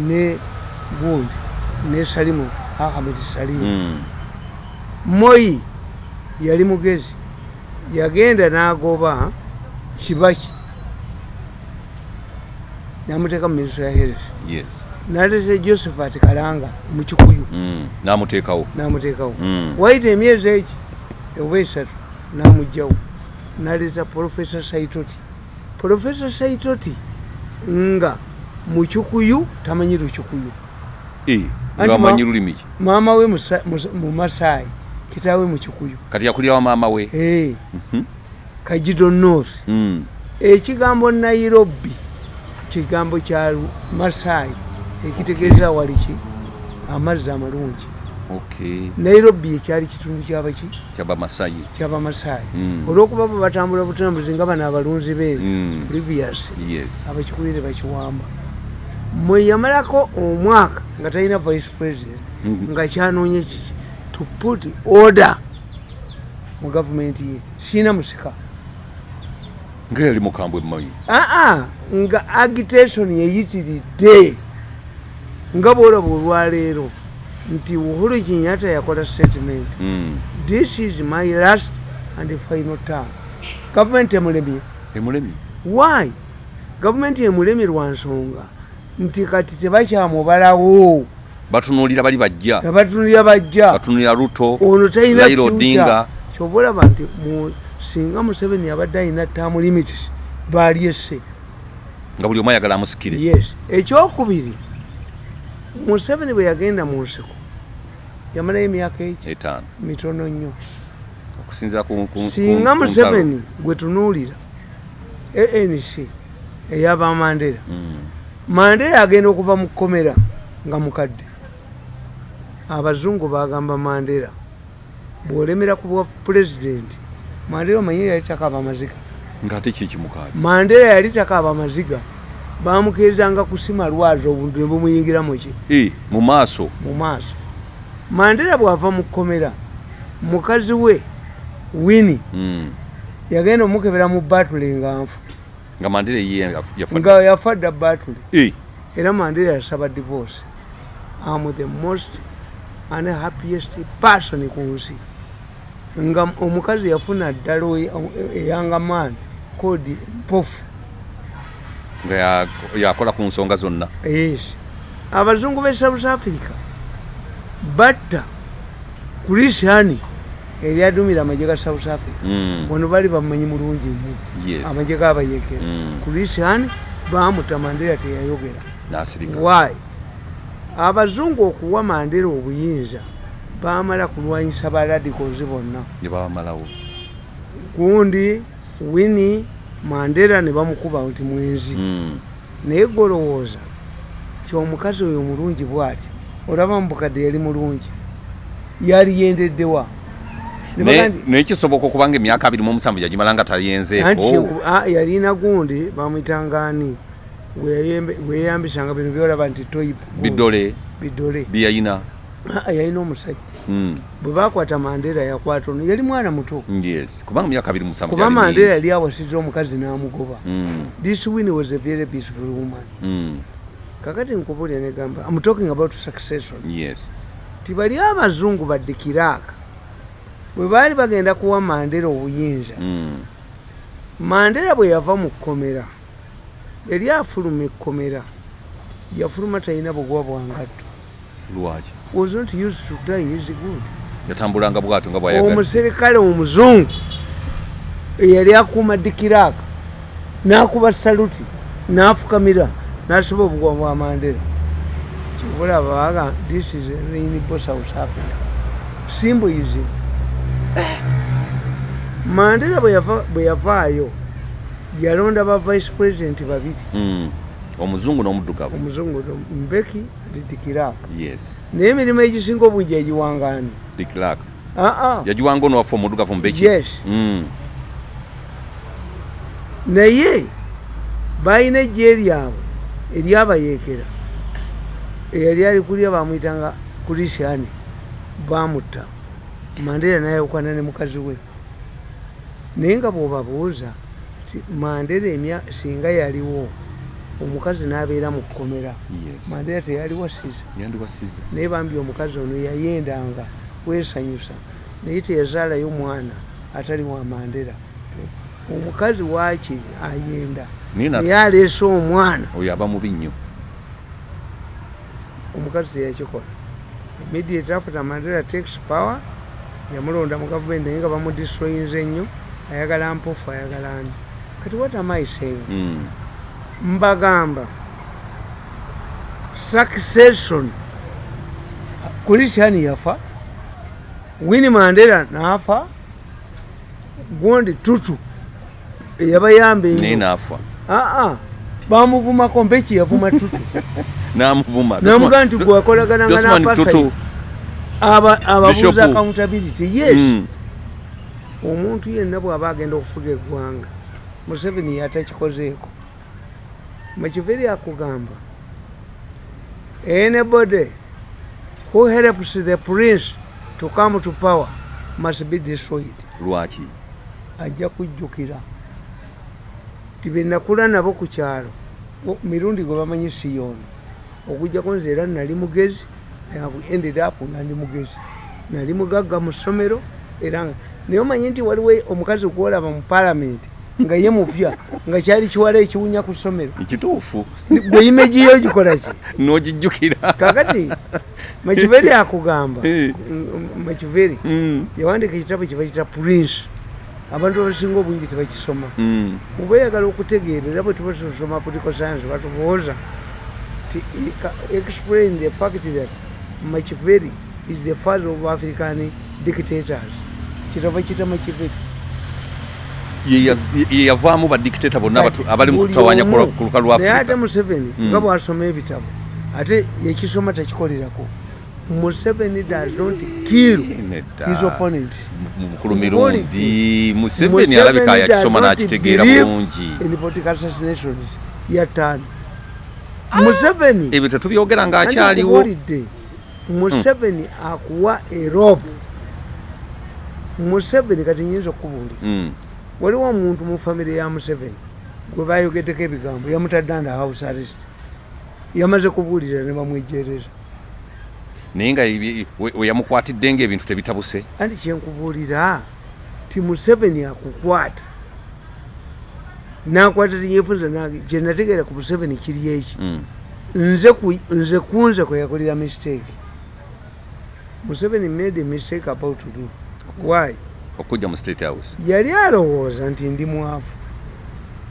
[SPEAKER 2] ne gundi ne salimu ahamed salimu
[SPEAKER 1] Mm.
[SPEAKER 2] moyi yali mugezi yagenda n'agoba kibaki namuteeka mu minisitule ya health.
[SPEAKER 1] Yes.
[SPEAKER 2] Nalese josephat kalanga mukikuyu
[SPEAKER 1] Mm. n'amuteekawo
[SPEAKER 2] namuteekawo
[SPEAKER 1] Mm.
[SPEAKER 2] waita emyezi eki oba esatu namugjawo naleta profesa saitoti. Profesa saitoti nga mukikuyu tamanyi lukikuyu
[SPEAKER 1] Eh,
[SPEAKER 2] Anti
[SPEAKER 1] ngamanyi
[SPEAKER 2] ma-
[SPEAKER 1] lulimi ki?
[SPEAKER 2] Maama we mumasaayi kitaawe mukikuyu
[SPEAKER 1] kati yakulira wa maama we? Mhm.
[SPEAKER 2] kajido north.
[SPEAKER 1] Mm.
[SPEAKER 2] ekigambo nairobi kigambo kya masaayi ekitegeeza waliki amazzi amalungi nairobi ekyali kitundu kyabaki
[SPEAKER 1] kyabamasayi
[SPEAKER 2] kyabamasaayi
[SPEAKER 1] Mm.
[SPEAKER 2] olwokuba bo batambula butambuzi nga bano abalunzi beeri
[SPEAKER 1] Mm.
[SPEAKER 2] previous abakikulire bakiwamba. Mwe yamalako omwaka nga talina vice president
[SPEAKER 1] Mhm.
[SPEAKER 2] nga kyanoonya kiki to put order mu gavumenti ye. Siina musika.
[SPEAKER 1] Nga yali mukambwe mmanyi
[SPEAKER 2] aa nga agitation yeyitiridde nga bwolaba olwaleero nti uhuru kenyatta yakola statement.
[SPEAKER 1] Mm.
[SPEAKER 2] this is my last and final term. Gavumenti emulemye.
[SPEAKER 1] Emulemi
[SPEAKER 2] why? Gavumenti emulemerwa nsonga. Nti kati tebakyamubalawo
[SPEAKER 1] batunuulira bali bajja.
[SPEAKER 2] Abatunulira bajja.
[SPEAKER 1] Batunuulira luto
[SPEAKER 2] ono talina
[SPEAKER 1] Raila Odinga.
[SPEAKER 2] kyoba olaba nti singa museveni abadde alina tamu limitis balyesse
[SPEAKER 1] nga buli omu ayagala amusikire.
[SPEAKER 2] Yes. Ekyokubiri museveni bwe yagenda mu nsiko yamalayo emyaka eki mitono nnyo. Singa museveni gwe tunuulira anc eyaba mandera
[SPEAKER 1] ntalo. Mm.
[SPEAKER 2] mandera agenda okuva mu kkomera nga mukadde. Abazungu bagamba mandera bw'olemera ku bwa pulezidenti mandera omanyi yali takaaba
[SPEAKER 1] kikimukaali
[SPEAKER 2] mandera yali takaaba amaziga. Bamukirizanga kusima lwazi obuntu ne bumuyingiramu ki?
[SPEAKER 1] Eh, mu maaso.
[SPEAKER 2] Mu maaso mandera bw'ava mu kkomera mukazi we wini
[SPEAKER 1] Mm.
[SPEAKER 2] yagenda omukebera mu batule nga nfu.
[SPEAKER 1] Nga mandera
[SPEAKER 2] nga yafa dda batule era mandela yasaba divorce. Am the most unhappiest person ku nsi. Nga omukazi yafuna ddala oy- eyanga man kodi mpofu.
[SPEAKER 1] Nga ya- yakola ku nsonga zonna.
[SPEAKER 2] Yes. Abazungu be south africa batta kurisiani eryadumira amagye ga south africa
[SPEAKER 1] Mm.
[SPEAKER 2] wano bali bamanyi mulungi nnyo. Amagye gabayekera
[SPEAKER 1] Mm.
[SPEAKER 2] kurisiani bamuta mandela teyayogera. Why? Abazungu okuwa mandera obuyinza bamala kulwanyisa baradicals bonna. Gundi wini mandera ne bamukuba nti mwenzi.
[SPEAKER 1] Mm.
[SPEAKER 2] naye golowooza ti omukazi oyo mulungi bwati olaba mubukadde yali mulungi. Yali yendeddewa Ne
[SPEAKER 1] Ne-
[SPEAKER 2] baga nti-
[SPEAKER 1] naye kisoboka okuba nga emyaka abiri mu omusanvu yagimala nga
[SPEAKER 2] anti
[SPEAKER 1] tayenzeeko
[SPEAKER 2] kyenku- ah, yalina gundi bamwitangaani weyambisanga bino byolaba nti
[SPEAKER 1] bidole
[SPEAKER 2] bidole
[SPEAKER 1] byeyayina
[SPEAKER 2] Ah, yalina omusajja.
[SPEAKER 1] Mm.
[SPEAKER 2] bwe bakwata mandera yakwata ono. Yali mwana muto.
[SPEAKER 1] Kubanga emyaka abiri mu musanvu
[SPEAKER 2] kuba mandera
[SPEAKER 1] mingi.
[SPEAKER 2] yali awasiza omukazi n'amugoba.
[SPEAKER 1] Mm.
[SPEAKER 2] this win was a very beautiful woman.
[SPEAKER 1] Mm.
[SPEAKER 2] Kakati nkubulya negamba i'm talking about succession.
[SPEAKER 1] Yes.
[SPEAKER 2] Ti bali abazungu badde kiraaka bwe baali bagenda kuwa mandera obuyinza
[SPEAKER 1] Mm.
[SPEAKER 2] mandera bwe yava mu kkomera yali afuluma ekkomera yafuluma talina bugwa bwangatto.
[SPEAKER 1] Lwaki?
[SPEAKER 2] Was not used to die is good.
[SPEAKER 1] Yatambulanga bwato nga bwayagala.
[SPEAKER 2] Omuserikale omuzungu eyali akuuma dikiraaka n'akuba saluti n'afukamira n'asiba obugwa bwa mandera kibulaba baga this is rainbow south africa. Symbolism mandera bwe yava- bwe yavaayo yalonda ba vice president babiri.
[SPEAKER 1] Mm. omuzungu n'omuddugavu.
[SPEAKER 2] Omuzungu mbeki dikiraaka
[SPEAKER 1] yes.
[SPEAKER 2] Naye emirimu egisinga obungi yagiwangaani
[SPEAKER 1] dikilak
[SPEAKER 2] aa
[SPEAKER 1] yagiwanga ono waffe omuddugavu mbeki.
[SPEAKER 2] Yes.
[SPEAKER 1] Mm.
[SPEAKER 2] naye balina ejje lyabwe eryabayeekera eyali ali kulya bamwyitanga kurisiani bamutta mandera nayawukana ne mukazi we. Naye nga bwobabuuza ti mandera emya singa yaliwo omukazi n'abeera mu kkomera. Mandera teyali wasiza
[SPEAKER 1] yandiwasiza
[SPEAKER 2] naye bambi omukazi ono yayendanga wesanyusa. Naye teyazaalayo mwana atali wa mandera omukazi waaki ayenda
[SPEAKER 1] naye na-
[SPEAKER 2] naye aleese omwana.
[SPEAKER 1] Oyo aba mubi nnyo.
[SPEAKER 2] Omukazi teyakikola immediate after mandela takes power yamulonda mu gavumenti naye nga bamudistroyinze nnyo ayagala mpofu ayagala ani kati what am I saying?
[SPEAKER 1] Mm.
[SPEAKER 2] mbagamba succession. Kurisiani yafa? Wini mandela nafa? Gundi tutu eyabayamba
[SPEAKER 1] naye
[SPEAKER 2] enyo
[SPEAKER 1] naafa
[SPEAKER 2] aa bamuvumako mbeki yavuma tutu. (laughs)
[SPEAKER 1] Namuvuma.
[SPEAKER 2] Namugaa nti gwakolagananga
[SPEAKER 1] Tutu.
[SPEAKER 2] ababuuza accountability yes.
[SPEAKER 1] Mm.
[SPEAKER 2] omuntu yenna bw'aba agenda okufuga eggwanga museveni yatakikozeeko mukiveri akugamba anybody who helps the prince to come to power must be destroyed.
[SPEAKER 1] Lwaki?
[SPEAKER 2] Ajja kujjukira ti benakula nabo ku kyalo mirundi gwe bamanyi siyoni. Okujjako nze era nali mugezi ended up nga ndi mugezi. Nali mugagga mu ssomero era naye omanyi nti waliwo omukazi gwolaba mu palamenti nga ye mupya nga kyali kiwala ekiwunya ku ssomero.
[SPEAKER 1] Kituufu
[SPEAKER 2] gwe imegiyo gikola ki? (laughs)
[SPEAKER 1] N'ogijjukira.
[SPEAKER 2] Kakati (laughs) makiveri akugamba.
[SPEAKER 1] Eh.
[SPEAKER 2] makiveri
[SPEAKER 1] Mm,
[SPEAKER 2] yawandika ekitabo kyebakita prince abantu abasinga obungi tebakisoma oba oyagala okutegeera era bwe tuba tusoma political science batubuuza ti eka- explain the fact that machiveri is the father of african dictators. Kitabo kita machiveri
[SPEAKER 1] Ye yaz- ye yavaamu badikiteta bonna abali mu
[SPEAKER 2] Buli
[SPEAKER 1] kutawanya ku lukalu lwa
[SPEAKER 2] naye ate museveni
[SPEAKER 1] Mm.
[SPEAKER 2] nga bwasoma ebitabo ate yekisoma takikolerako museveni does not kill his opponent.
[SPEAKER 1] Mu- mukulu mirundi.
[SPEAKER 2] Museveni
[SPEAKER 1] alabika yakisoma n'akitegeera bulungi.
[SPEAKER 2] in political assassinations. Yataano museveni
[SPEAKER 1] ebyo tetubyogera ng'akyaliwo
[SPEAKER 2] museveni akuwa erobu museveni kati nyinza okubuulira
[SPEAKER 1] Mm,
[SPEAKER 2] waliwo omuntu mu famire ya museveni gwe bayogeddeko ebigambo yamutadde anda house arrest. Yamaze kubuulira ne bamwejereza
[SPEAKER 1] naye nga ebi- we we yamukwatidde ngaebintu tebitabuse.
[SPEAKER 2] Anti kyenkubuulira ti museveni akukwata. Nakwata tinyefunza kyenategeera ku museveni kiri eki?
[SPEAKER 1] Mm,
[SPEAKER 2] nze ku- nze kunze kweyakolera mistake. Museveni made a mistake about me. Why?
[SPEAKER 1] Okujja mu state house.
[SPEAKER 2] Yali alowooza nti ndi mwavu.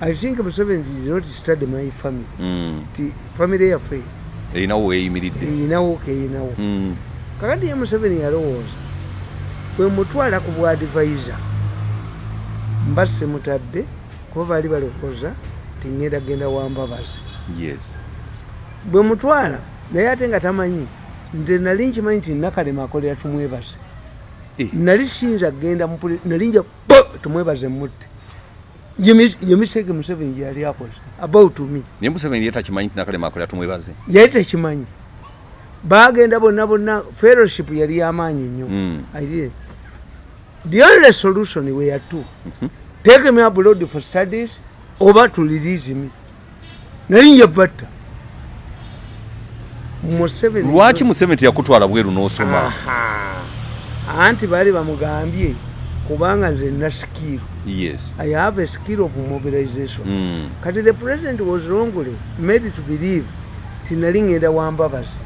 [SPEAKER 2] I think museveni did not study my family.
[SPEAKER 1] Mm,
[SPEAKER 2] ti famire yaffe
[SPEAKER 1] erinawo weeyimiridde
[SPEAKER 2] eyinawo keyinawo
[SPEAKER 1] Mm,
[SPEAKER 2] kakati ye museveni yalowooza bwe mutwala ku bwadivaiza mba semutadde kuba baali balokoza tiŋŋenda genda wambabazi.
[SPEAKER 1] Yes.
[SPEAKER 2] Bwe mutwala naye ate nga tamanyi nze nali nkimanyi nti nakalema akolera tumwebaze.
[SPEAKER 1] Eh.
[SPEAKER 2] nali siyinza kgenda nali nja tumwebaze mutte ye mistake museveni gyeyali akoze about me.
[SPEAKER 1] Naye museveni ye takimanyi nti nakalema akolera tumwebaze
[SPEAKER 2] yali tekimanyi bagenda bonna bonna fellowship yali yamaanyi nnyo
[SPEAKER 1] Mm,
[SPEAKER 2] the only solution were two take me abroad for studies oba to release me. Nali nja batta
[SPEAKER 1] lwaki museveni teyakutwala bweru n'osoma?
[SPEAKER 2] Anti baali bamugambye kubanga nze skill
[SPEAKER 1] yes.
[SPEAKER 2] I have a skill of mobilization.
[SPEAKER 1] Mm,
[SPEAKER 2] kati the president was wrongly made to believe. Ti nali ŋŋenda wambabazi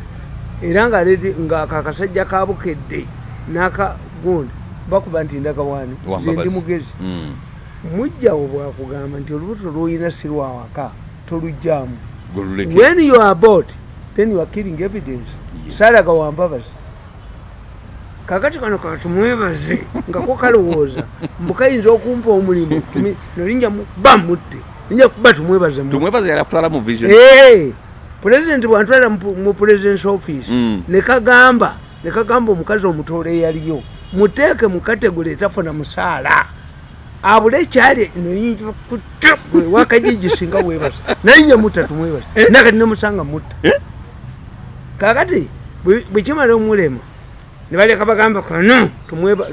[SPEAKER 2] era nga leti nga kakasajja kabukedde nakagundi bakuba nti ndagawaani ze ndi
[SPEAKER 1] wambabazi.
[SPEAKER 2] mugezi.
[SPEAKER 1] Mm,
[SPEAKER 2] mujjawo bwakugamba nti olubuto lwoyina si lwawaka tolugjamu
[SPEAKER 1] gwe luleke
[SPEAKER 2] when you are about then you are killing evidence.
[SPEAKER 1] Yes.
[SPEAKER 2] saalaga wambabazi kakati kano katumwebaze nga ko kalowooza mbukayinza okumpa omulimu nolinja ba mutte. Ninja kuba tumwebaze Eh, pulezidenti bwantwala mu- presidence office
[SPEAKER 1] Mm.
[SPEAKER 2] nekagamba nekagamba omukazi omutoole eyaliyo muteeke mu kategole etafuna musaala. Abule ekyali wakajiji singa webasa naye nye mutta tumwebasa nakati nemusanga mutta. Kakati bwe- bwekimala omulema nebaleka bagamba kano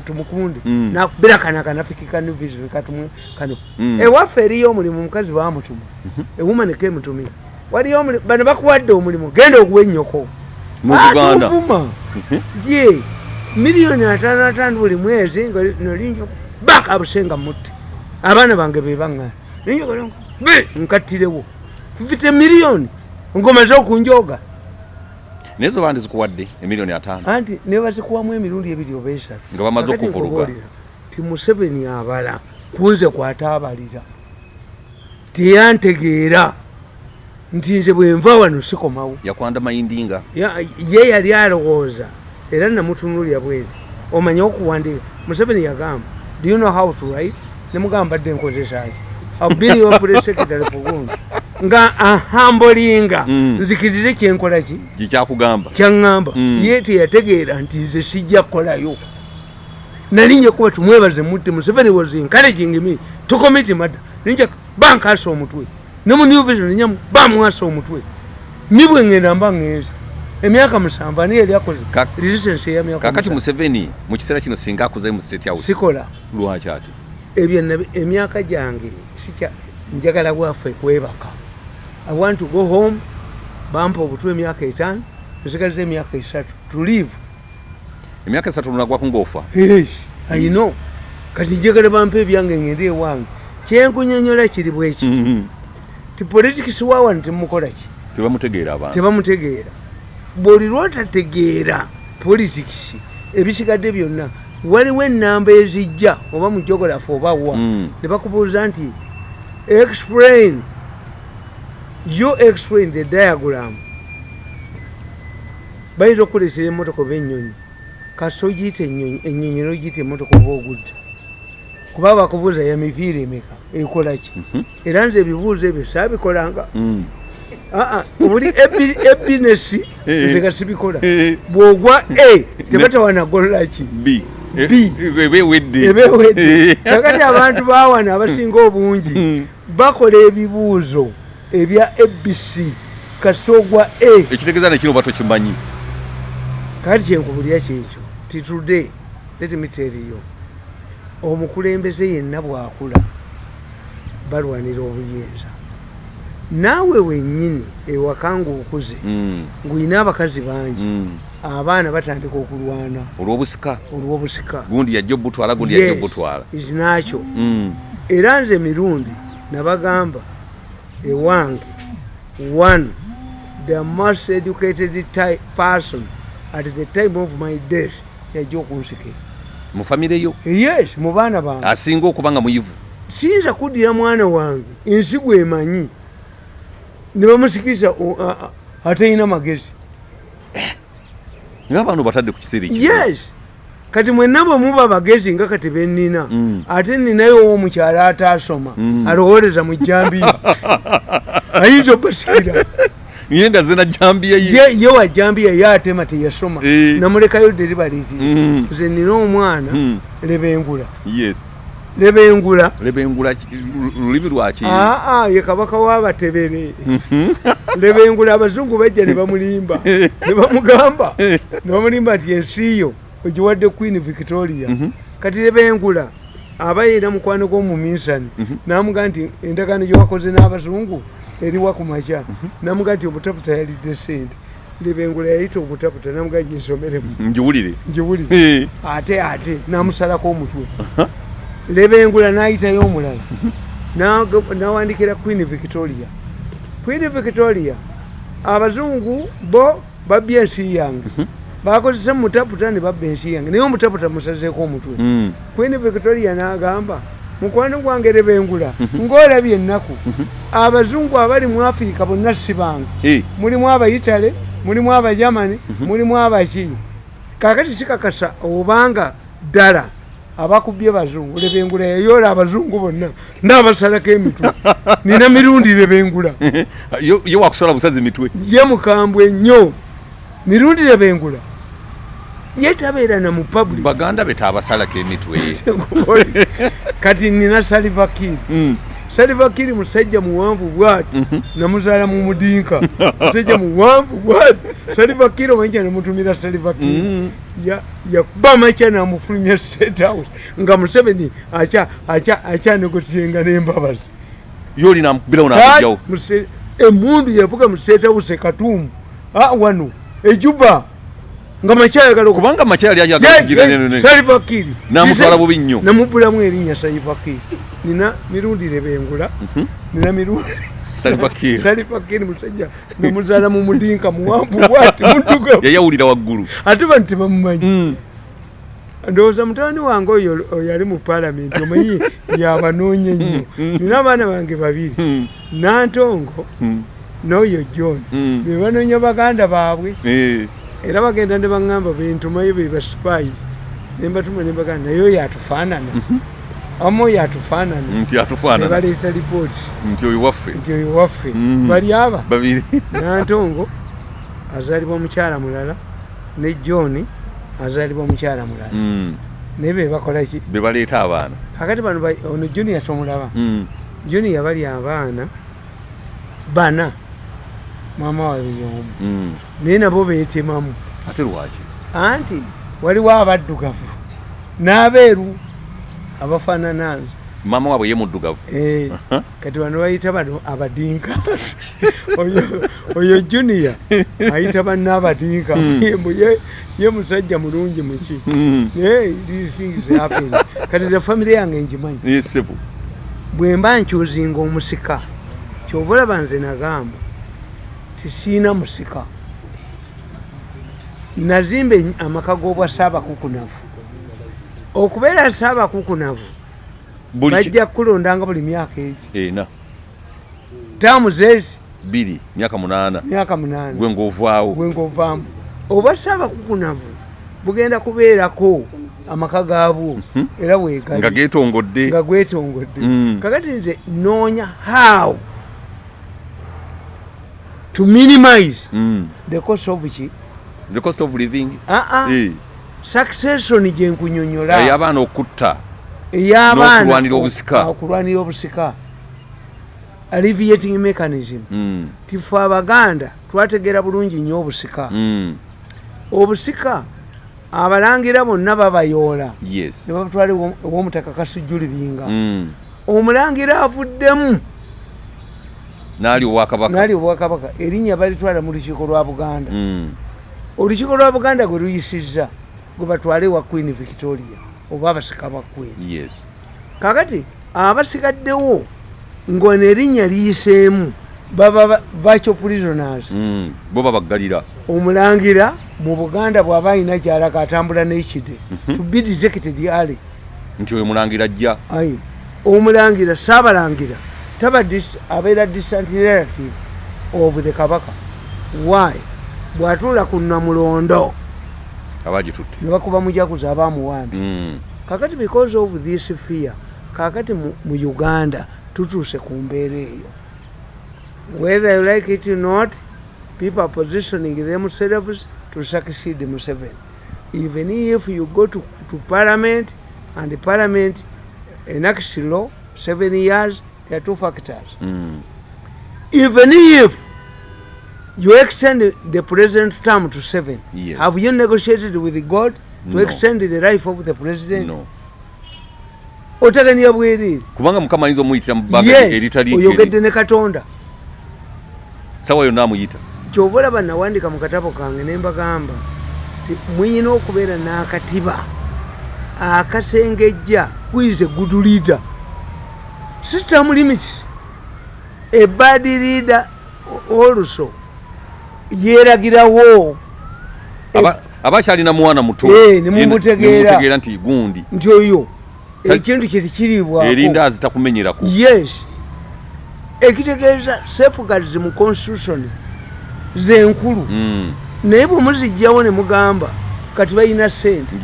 [SPEAKER 2] tumukunde.
[SPEAKER 1] Mm.
[SPEAKER 2] nakubira kana kanafikikanivision katumwe kano
[SPEAKER 1] Mm.
[SPEAKER 2] ewaffe eriyo omulimu omukazi bamutuma ewumaneka emutumira waliyo omulimu bano bakuwadde omulimu genda oguwa ennyoko
[SPEAKER 1] Mu Buganda.
[SPEAKER 2] atuvuma ye miliyoni ataano ataano buli mwezi nga nolinjo baka abusenga mutte abaana bange bebaŋŋana ninjo be nkattirewo fifite miliyoni ngomaze okunjoga
[SPEAKER 1] naye zo bandi zikuwadde emiliyoni ataano.
[SPEAKER 2] Anti nebazikuwamu emirundi ebiri oba esatu.
[SPEAKER 1] Nga bamaze okuvuluga.
[SPEAKER 2] ti museveni abala kunze kwataabalira. Teyantegeera. Nti nze bwenva wano sikomawo.
[SPEAKER 1] Yakwanda mayindinga.
[SPEAKER 2] Ya- ye yali alowooza. Era namutunulya bwenti omanye okuwandiika museveni yagamba do you know how to write? Nemugamba dde nkozesaki abiliyopulesecretary fugundi nga ahambolinga
[SPEAKER 1] Mm.
[SPEAKER 2] nzikirize kyenkolaki
[SPEAKER 1] kikyakugamba
[SPEAKER 2] kyaŋŋamba
[SPEAKER 1] Mm.
[SPEAKER 2] ye teyategeera nti nze sijja kukolayo. Nalinja kuba tumwebaze mutte museveni was encouraging me to commit murder. Ninja bankasa omutwe. Ne mu new vision ninyamu bamwasa omutwe. Ni bwe ŋŋenda mba ŋŋenza emyaka musanvu ani yali akoze?
[SPEAKER 1] Kak-
[SPEAKER 2] resistance ey'emyaka
[SPEAKER 1] kakati
[SPEAKER 2] musanvu.
[SPEAKER 1] museveni mu kiseera kino singa akuze mu state house
[SPEAKER 2] sikola.
[SPEAKER 1] lwaki ati
[SPEAKER 2] ebyo emyaka gyange sikya njagala bwaffe kwebaka i want to go home bampa obutwe emyaka etaano nsigaliza emyaka esatu to live
[SPEAKER 1] emyaka esatu lunagwaku ng'ofa.
[SPEAKER 2] Yes, I know. kati njagala bampa ebyange ngende ewange. Kyenkunyonyola kiri bwekiti
[SPEAKER 1] Mhm.
[SPEAKER 2] ti politikisi wawano temukolaki
[SPEAKER 1] tebamutegeera abantu.
[SPEAKER 2] Tebamutegeera. Bwoli lwotategeera politikisi ebisigadde byonna waliwo enamba ezijja oba mu geography oba wa
[SPEAKER 1] Mm.
[SPEAKER 2] ne bakubuuza nti explain you explain the diagram. Bayinza okukuleetera emmotoka oba ennyonyi. Kasi ogiyita ennyonyi ennyonyi nogiyita emmotoka oba ogudde. Kuba bakubuuza ya mipiira emeka ekolaki era nze ebibuuzo ebyo saabikolanga.
[SPEAKER 1] Mm.
[SPEAKER 2] Aa, buli ebi- ebinesi
[SPEAKER 1] Eh.
[SPEAKER 2] nze nga sibikola.
[SPEAKER 1] Eh.
[SPEAKER 2] bwogwa a tebatawanagollaki
[SPEAKER 1] b. Ebewedde
[SPEAKER 2] kakati abantu bawana abasinga obungi (laughs)
[SPEAKER 1] Mm.
[SPEAKER 2] bakola ebibuuzo ebya abc kasita ogwa a.
[SPEAKER 1] Ekitegeeza nekino oba tokimanyi
[SPEAKER 2] kakati kyenkubulya kyekyo ti today let me tell you omukulembeze yenna bwakula balwanira obuyinza. Naawe wennyini ewaka ngaokuze
[SPEAKER 1] Mm.
[SPEAKER 2] ng'olina abakazi bangi
[SPEAKER 1] Mm.
[SPEAKER 2] abaana batandika okulwana.
[SPEAKER 1] Olw'obusika?
[SPEAKER 2] Olw'obusika.
[SPEAKER 1] Gundi yajja obutwala gundi yajja obutwala.
[SPEAKER 2] is nakyo
[SPEAKER 1] Mm.
[SPEAKER 2] era nze mirundi nabagamba ewange one the most educated person at the time of my death. Yajja okunsikira
[SPEAKER 1] mu famire yo?
[SPEAKER 2] Yes mu baana bange.
[SPEAKER 1] Asinga okuba nga muyivu.
[SPEAKER 2] Siyinza kuddira mwana wange ensigo emanyi. Ne bamusikiriza o- a- a- atalina magezi.
[SPEAKER 1] Ngaabaana obatadde ku kiseera ekyo.
[SPEAKER 2] Yes kati mwenna bwe muba bagezi nga kati bennina
[SPEAKER 1] Mm.
[SPEAKER 2] ate ninayo owomukyala ataasoma
[SPEAKER 1] Mm.
[SPEAKER 2] alowooleza mu jambiya (laughs) ayinza obasikira
[SPEAKER 1] ye nga zena jambiya ye.
[SPEAKER 2] Ye wa jambiya ye atema teyasoma.
[SPEAKER 1] Eh.
[SPEAKER 2] namulekayo deribalizi
[SPEAKER 1] Mm.
[SPEAKER 2] nze nina omwana lebengula
[SPEAKER 1] yes.
[SPEAKER 2] Lebengula
[SPEAKER 1] lebengula lulimi lwaki
[SPEAKER 2] aa ye kabaka w'abatebere (laughs) lebengula abazungu bajja ne bamulimba. (laughs) Ne bamugamba ne bamulimba nti ensi yo ogiwadde queen victoria. Kati lebengula aba yina mukwano gw'omuminsani namuga nti endagaano gyewakoze n'abazungu eriwa ku makya namuga nti obutaputa yalidde sente lebengula yayita obutaputa namuga ginsomeremu
[SPEAKER 1] njiwulire
[SPEAKER 2] ngiwulire.
[SPEAKER 1] Eh.
[SPEAKER 2] ate ate namusalako omutwe. Lebengula nayitayo omulala. Nawandikira queen victoria. Queen victoria abazungu bo babya ensi yange bakozesa mutaputa ne babba ensi yange. Naye omutaputa musazeeko omutwe.
[SPEAKER 1] Mm.
[SPEAKER 2] queen victoria n'agamba mukwano gwange lebengula ng'olabye ennaku abazungu abali mu afirika bonna si bange. Mulimu abaitale mulimu abajamani mulimu abaki kakati sikakasa obanga ddala abakubye bazungu lebengula yayoola abazungu bonna n'abasalako emitwe. (laughs) Nina mirundi lebengula (laughs)
[SPEAKER 1] Yo- ye wakusola busazi mitwe.
[SPEAKER 2] Ye mukambwe nnyo mirundi lebengula ye tabeera na mu public.
[SPEAKER 1] Baganda be taabasalako emitwe (laughs)
[SPEAKER 2] kati nina salivakiri
[SPEAKER 1] Mm.
[SPEAKER 2] salivakiri musajja muwanvu bwati namuzaala mu mudinka. (laughs) Musajja muwanvu bwati salivakiri omanyikya nemutumira salivakiri
[SPEAKER 1] Mm.
[SPEAKER 2] ya- yakuba makya namufulumya state house nga museveni acyanegotyenga n'embabazi.
[SPEAKER 1] Yo olina amukubirawo
[SPEAKER 2] Kati
[SPEAKER 1] nakujjawo
[SPEAKER 2] muse- emundu yavuga mu state house ekatuumu Ah, wano ejuba nga makyayagala
[SPEAKER 1] kubanga makyala yali ayagala kugira
[SPEAKER 2] salivakiri
[SPEAKER 1] Namutwala bubi nnyo.
[SPEAKER 2] namubulamu erinnya salivakiri nina mirundi lebengula. Nina mirundi
[SPEAKER 1] salivakiri (laughs)
[SPEAKER 2] musajja namuzaala mu mudinka muwanvu bwati muddugavu (laughs)
[SPEAKER 1] yayawulira waggulu.
[SPEAKER 2] Ate bano tebamumanyi
[SPEAKER 1] Mm.
[SPEAKER 2] ndowooza mutabani wange oyo oyo ali mu paalamenti omanyi (laughs) yabanoonya ennyo nina abaana bange babiri.
[SPEAKER 1] Mm.
[SPEAKER 2] nantongo
[SPEAKER 1] Mm.
[SPEAKER 2] N'oyo john.
[SPEAKER 1] Mm.
[SPEAKER 2] be banoonya baganda baabwe.
[SPEAKER 1] Eh.
[SPEAKER 2] era bagenda ne baŋŋamba bentumayo be basipais nembatuma ne baganda naye oyo atufaanana? Amu oyo atufaanana.
[SPEAKER 1] Nti atufaanana.
[SPEAKER 2] Nebaleeta lipooti
[SPEAKER 1] nti oyo waffe.
[SPEAKER 2] Nti oyo waffe.
[SPEAKER 1] Mm.
[SPEAKER 2] bali aba?
[SPEAKER 1] Babiri. (laughs)
[SPEAKER 2] Nantongo azaalibwa mukyala mulala. Ne john azaalibwa mukyala mulala.
[SPEAKER 1] Mm.
[SPEAKER 2] naye be bakolaki
[SPEAKER 1] be baleeta abaana.
[SPEAKER 2] Kakati bano ba- ono junior tomulaba
[SPEAKER 1] Mm.
[SPEAKER 2] junior bali abaana bana maama waabwe y'omu
[SPEAKER 1] Mm.
[SPEAKER 2] naye nabo beetemamu
[SPEAKER 1] ate lwaki?
[SPEAKER 2] Anti waliwo abaddugavu n'abeeru abafaanana nze
[SPEAKER 1] maama waabwe ye muddugavu.
[SPEAKER 2] Eh, kati wano bayita bano abadinka. Oyo- oyo junior ayita banna abadinka. Ye- ye- ye musajja mulungi muki
[SPEAKER 1] Mm.
[SPEAKER 2] naye happen. Kati ze famire yange ngimanyi.
[SPEAKER 1] Ye ssebo
[SPEAKER 2] bwe mba nkyuzinga omusika kyova olaba nze nagamba tisiina musika. Nazimba amaka g'obwa saabakukunavu okubeera saabakukunavu bajja kukulondanga buli myaka egi taamu zezi
[SPEAKER 1] bbiri myaka munaana.
[SPEAKER 2] Myaka munaana.
[SPEAKER 1] Gwe ng'ovaawo.
[SPEAKER 2] Gwengaovaamu obwa saabakukunavu bugenda kubeerako amaka gaabwo. Era
[SPEAKER 1] nga
[SPEAKER 2] bwegali
[SPEAKER 1] geetongodde.
[SPEAKER 2] Nga gwetongodde.
[SPEAKER 1] Mm.
[SPEAKER 2] kakati nze noonya how to minimize
[SPEAKER 1] Mm.
[SPEAKER 2] the cost of ki?
[SPEAKER 1] The cost of living?
[SPEAKER 2] Aa
[SPEAKER 1] Eh,
[SPEAKER 2] succession gyenkunyonyola
[SPEAKER 1] ey'abaana okutta.
[SPEAKER 2] Ey'abaana
[SPEAKER 1] n'okulwanira obusika.
[SPEAKER 2] okulwanira obusika. Alleviating mechanism.
[SPEAKER 1] Mm,
[SPEAKER 2] tife abaganda twategeera bulungi nnyo obusika.
[SPEAKER 1] Mm,
[SPEAKER 2] obusika abalangira bonna babayoola.
[SPEAKER 1] Yes.
[SPEAKER 2] Ne babatwala ewo- ew'omutaka kasujjulibinga
[SPEAKER 1] Mm.
[SPEAKER 2] omulangira avuddemu
[SPEAKER 1] naali owakabaka
[SPEAKER 2] naali obwakabaka. Erinnya balitwala mu lukiiko lwa buganda.
[SPEAKER 1] Mm,
[SPEAKER 2] olukiiko lwa buganda gwe luyisizza gwe batwale wa queen victoria oba abasika ba queen.
[SPEAKER 1] Yes.
[SPEAKER 2] Kakati abasigaddewo ng'ono erinnya liyiseemu baba ba- virtual prisoners.
[SPEAKER 1] Mm, bo babaggalira.
[SPEAKER 2] Omulangira mu buganda bw'aba alina gyalaga atambula n'ekide to be detected early
[SPEAKER 1] nti oyo mulangira ajja.
[SPEAKER 2] Omulangira saabalangira taba abeera distant relative of the kabaka. Why? Bw'atuula ku namulondo.
[SPEAKER 1] Abagitutte
[SPEAKER 2] ne bakuba mujaguzi abaamuwambi
[SPEAKER 1] Mm,
[SPEAKER 2] kakati because of this fear kakati mu, uganda tutuuse ku mbeera eyo. Whether you like it or not people are positioning themselves to succeed museveni. Even if you go to, to parliament and parliament enacts law seven years there are two factors.
[SPEAKER 1] Mm,
[SPEAKER 2] even if you extend the present term to seven
[SPEAKER 1] Yes.
[SPEAKER 2] have you negotiated with god to
[SPEAKER 1] No.
[SPEAKER 2] extend the life of the president?
[SPEAKER 1] No.
[SPEAKER 2] Otegania bwerere
[SPEAKER 1] kubanga mukama ayinza omuyitira mu bbanga
[SPEAKER 2] yes
[SPEAKER 1] eritali
[SPEAKER 2] oyogedde ne katonda.
[SPEAKER 1] Sawa yonna amuyita.
[SPEAKER 2] Kyova olaba nawandika mu katabo kange ne mbagamba ti muyina okubeera n'akatiba akasengejja kwize good leader system limit a bad leader also yeeragirawo
[SPEAKER 1] Aba- abakyalina mwana muto.
[SPEAKER 2] Ne
[SPEAKER 1] ye-
[SPEAKER 2] mumutegeera.
[SPEAKER 1] nemumutegeera nti gundi.
[SPEAKER 2] Nti oyo ekintu kyetikiriibwako
[SPEAKER 1] erindaazi takumenyerako
[SPEAKER 2] yes. Ekitegeeza safeguards mu constitution zenkulu.
[SPEAKER 1] Mm,
[SPEAKER 2] naye bwemuzijjawo ne mugamba kati balina sente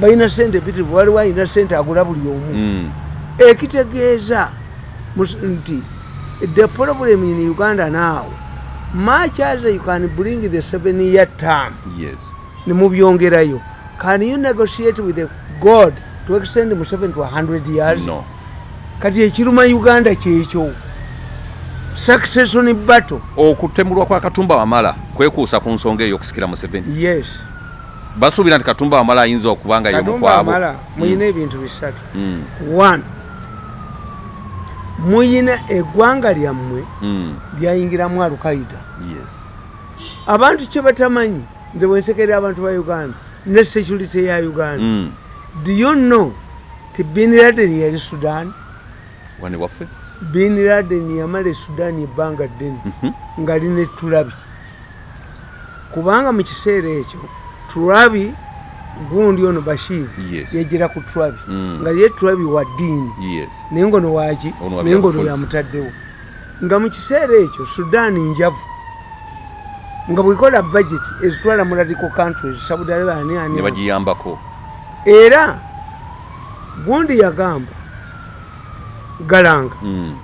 [SPEAKER 2] balina sente bitivu waliwo alina sente agula buli omu.
[SPEAKER 1] Mm,
[SPEAKER 2] ekitegeeza nti the problem in uganda now much as you can bring the seven year term
[SPEAKER 1] yes.
[SPEAKER 2] nemubyongerayo can you negotiate with the god to extend mu 7 to 100 years?
[SPEAKER 1] No.
[SPEAKER 2] Kati ekiruma uganda kyekyo succession battle.
[SPEAKER 1] Okutemulwa kwa katumba wamala kwekuusa ku nsonga eyo okusikira museveni
[SPEAKER 2] yes.
[SPEAKER 1] Basuubira nti katumba wamala ayinza okuba nga yomu
[SPEAKER 2] katumba
[SPEAKER 1] kwabo
[SPEAKER 2] amala muyina ebintu bisatu.
[SPEAKER 1] Mm,
[SPEAKER 2] one muyina eggwanga lyammwe
[SPEAKER 1] mm,
[SPEAKER 2] lyayingiramu alukaida
[SPEAKER 1] yes.
[SPEAKER 2] Abantu kye batamanyi nze bwensekerera abantu ba uganda ne security ya uganda.
[SPEAKER 1] Mm,
[SPEAKER 2] do you know ti bin laden yali sudan?
[SPEAKER 1] Wane waffe?
[SPEAKER 2] Bin laden yamala e sudan ebbanga ddene nga line tulabi. Kubanga mu kiseera ekyo tulabi gundi ono bashir
[SPEAKER 1] Yes.
[SPEAKER 2] yegera ku tulabi
[SPEAKER 1] Mm.
[SPEAKER 2] nga ye tulabi wa ddiini.
[SPEAKER 1] Yes.
[SPEAKER 2] Naye ngono waki
[SPEAKER 1] Ono wa
[SPEAKER 2] naye ngono
[SPEAKER 1] byabufuzi.
[SPEAKER 2] yamutaddewo nga mu kiseera ekyo sudan njavu. Nga bwekola budget ezitwala mu radical countries saudi arabia ani ani
[SPEAKER 1] ne bagiyambako
[SPEAKER 2] era gundi yagamba galanga
[SPEAKER 1] Mm,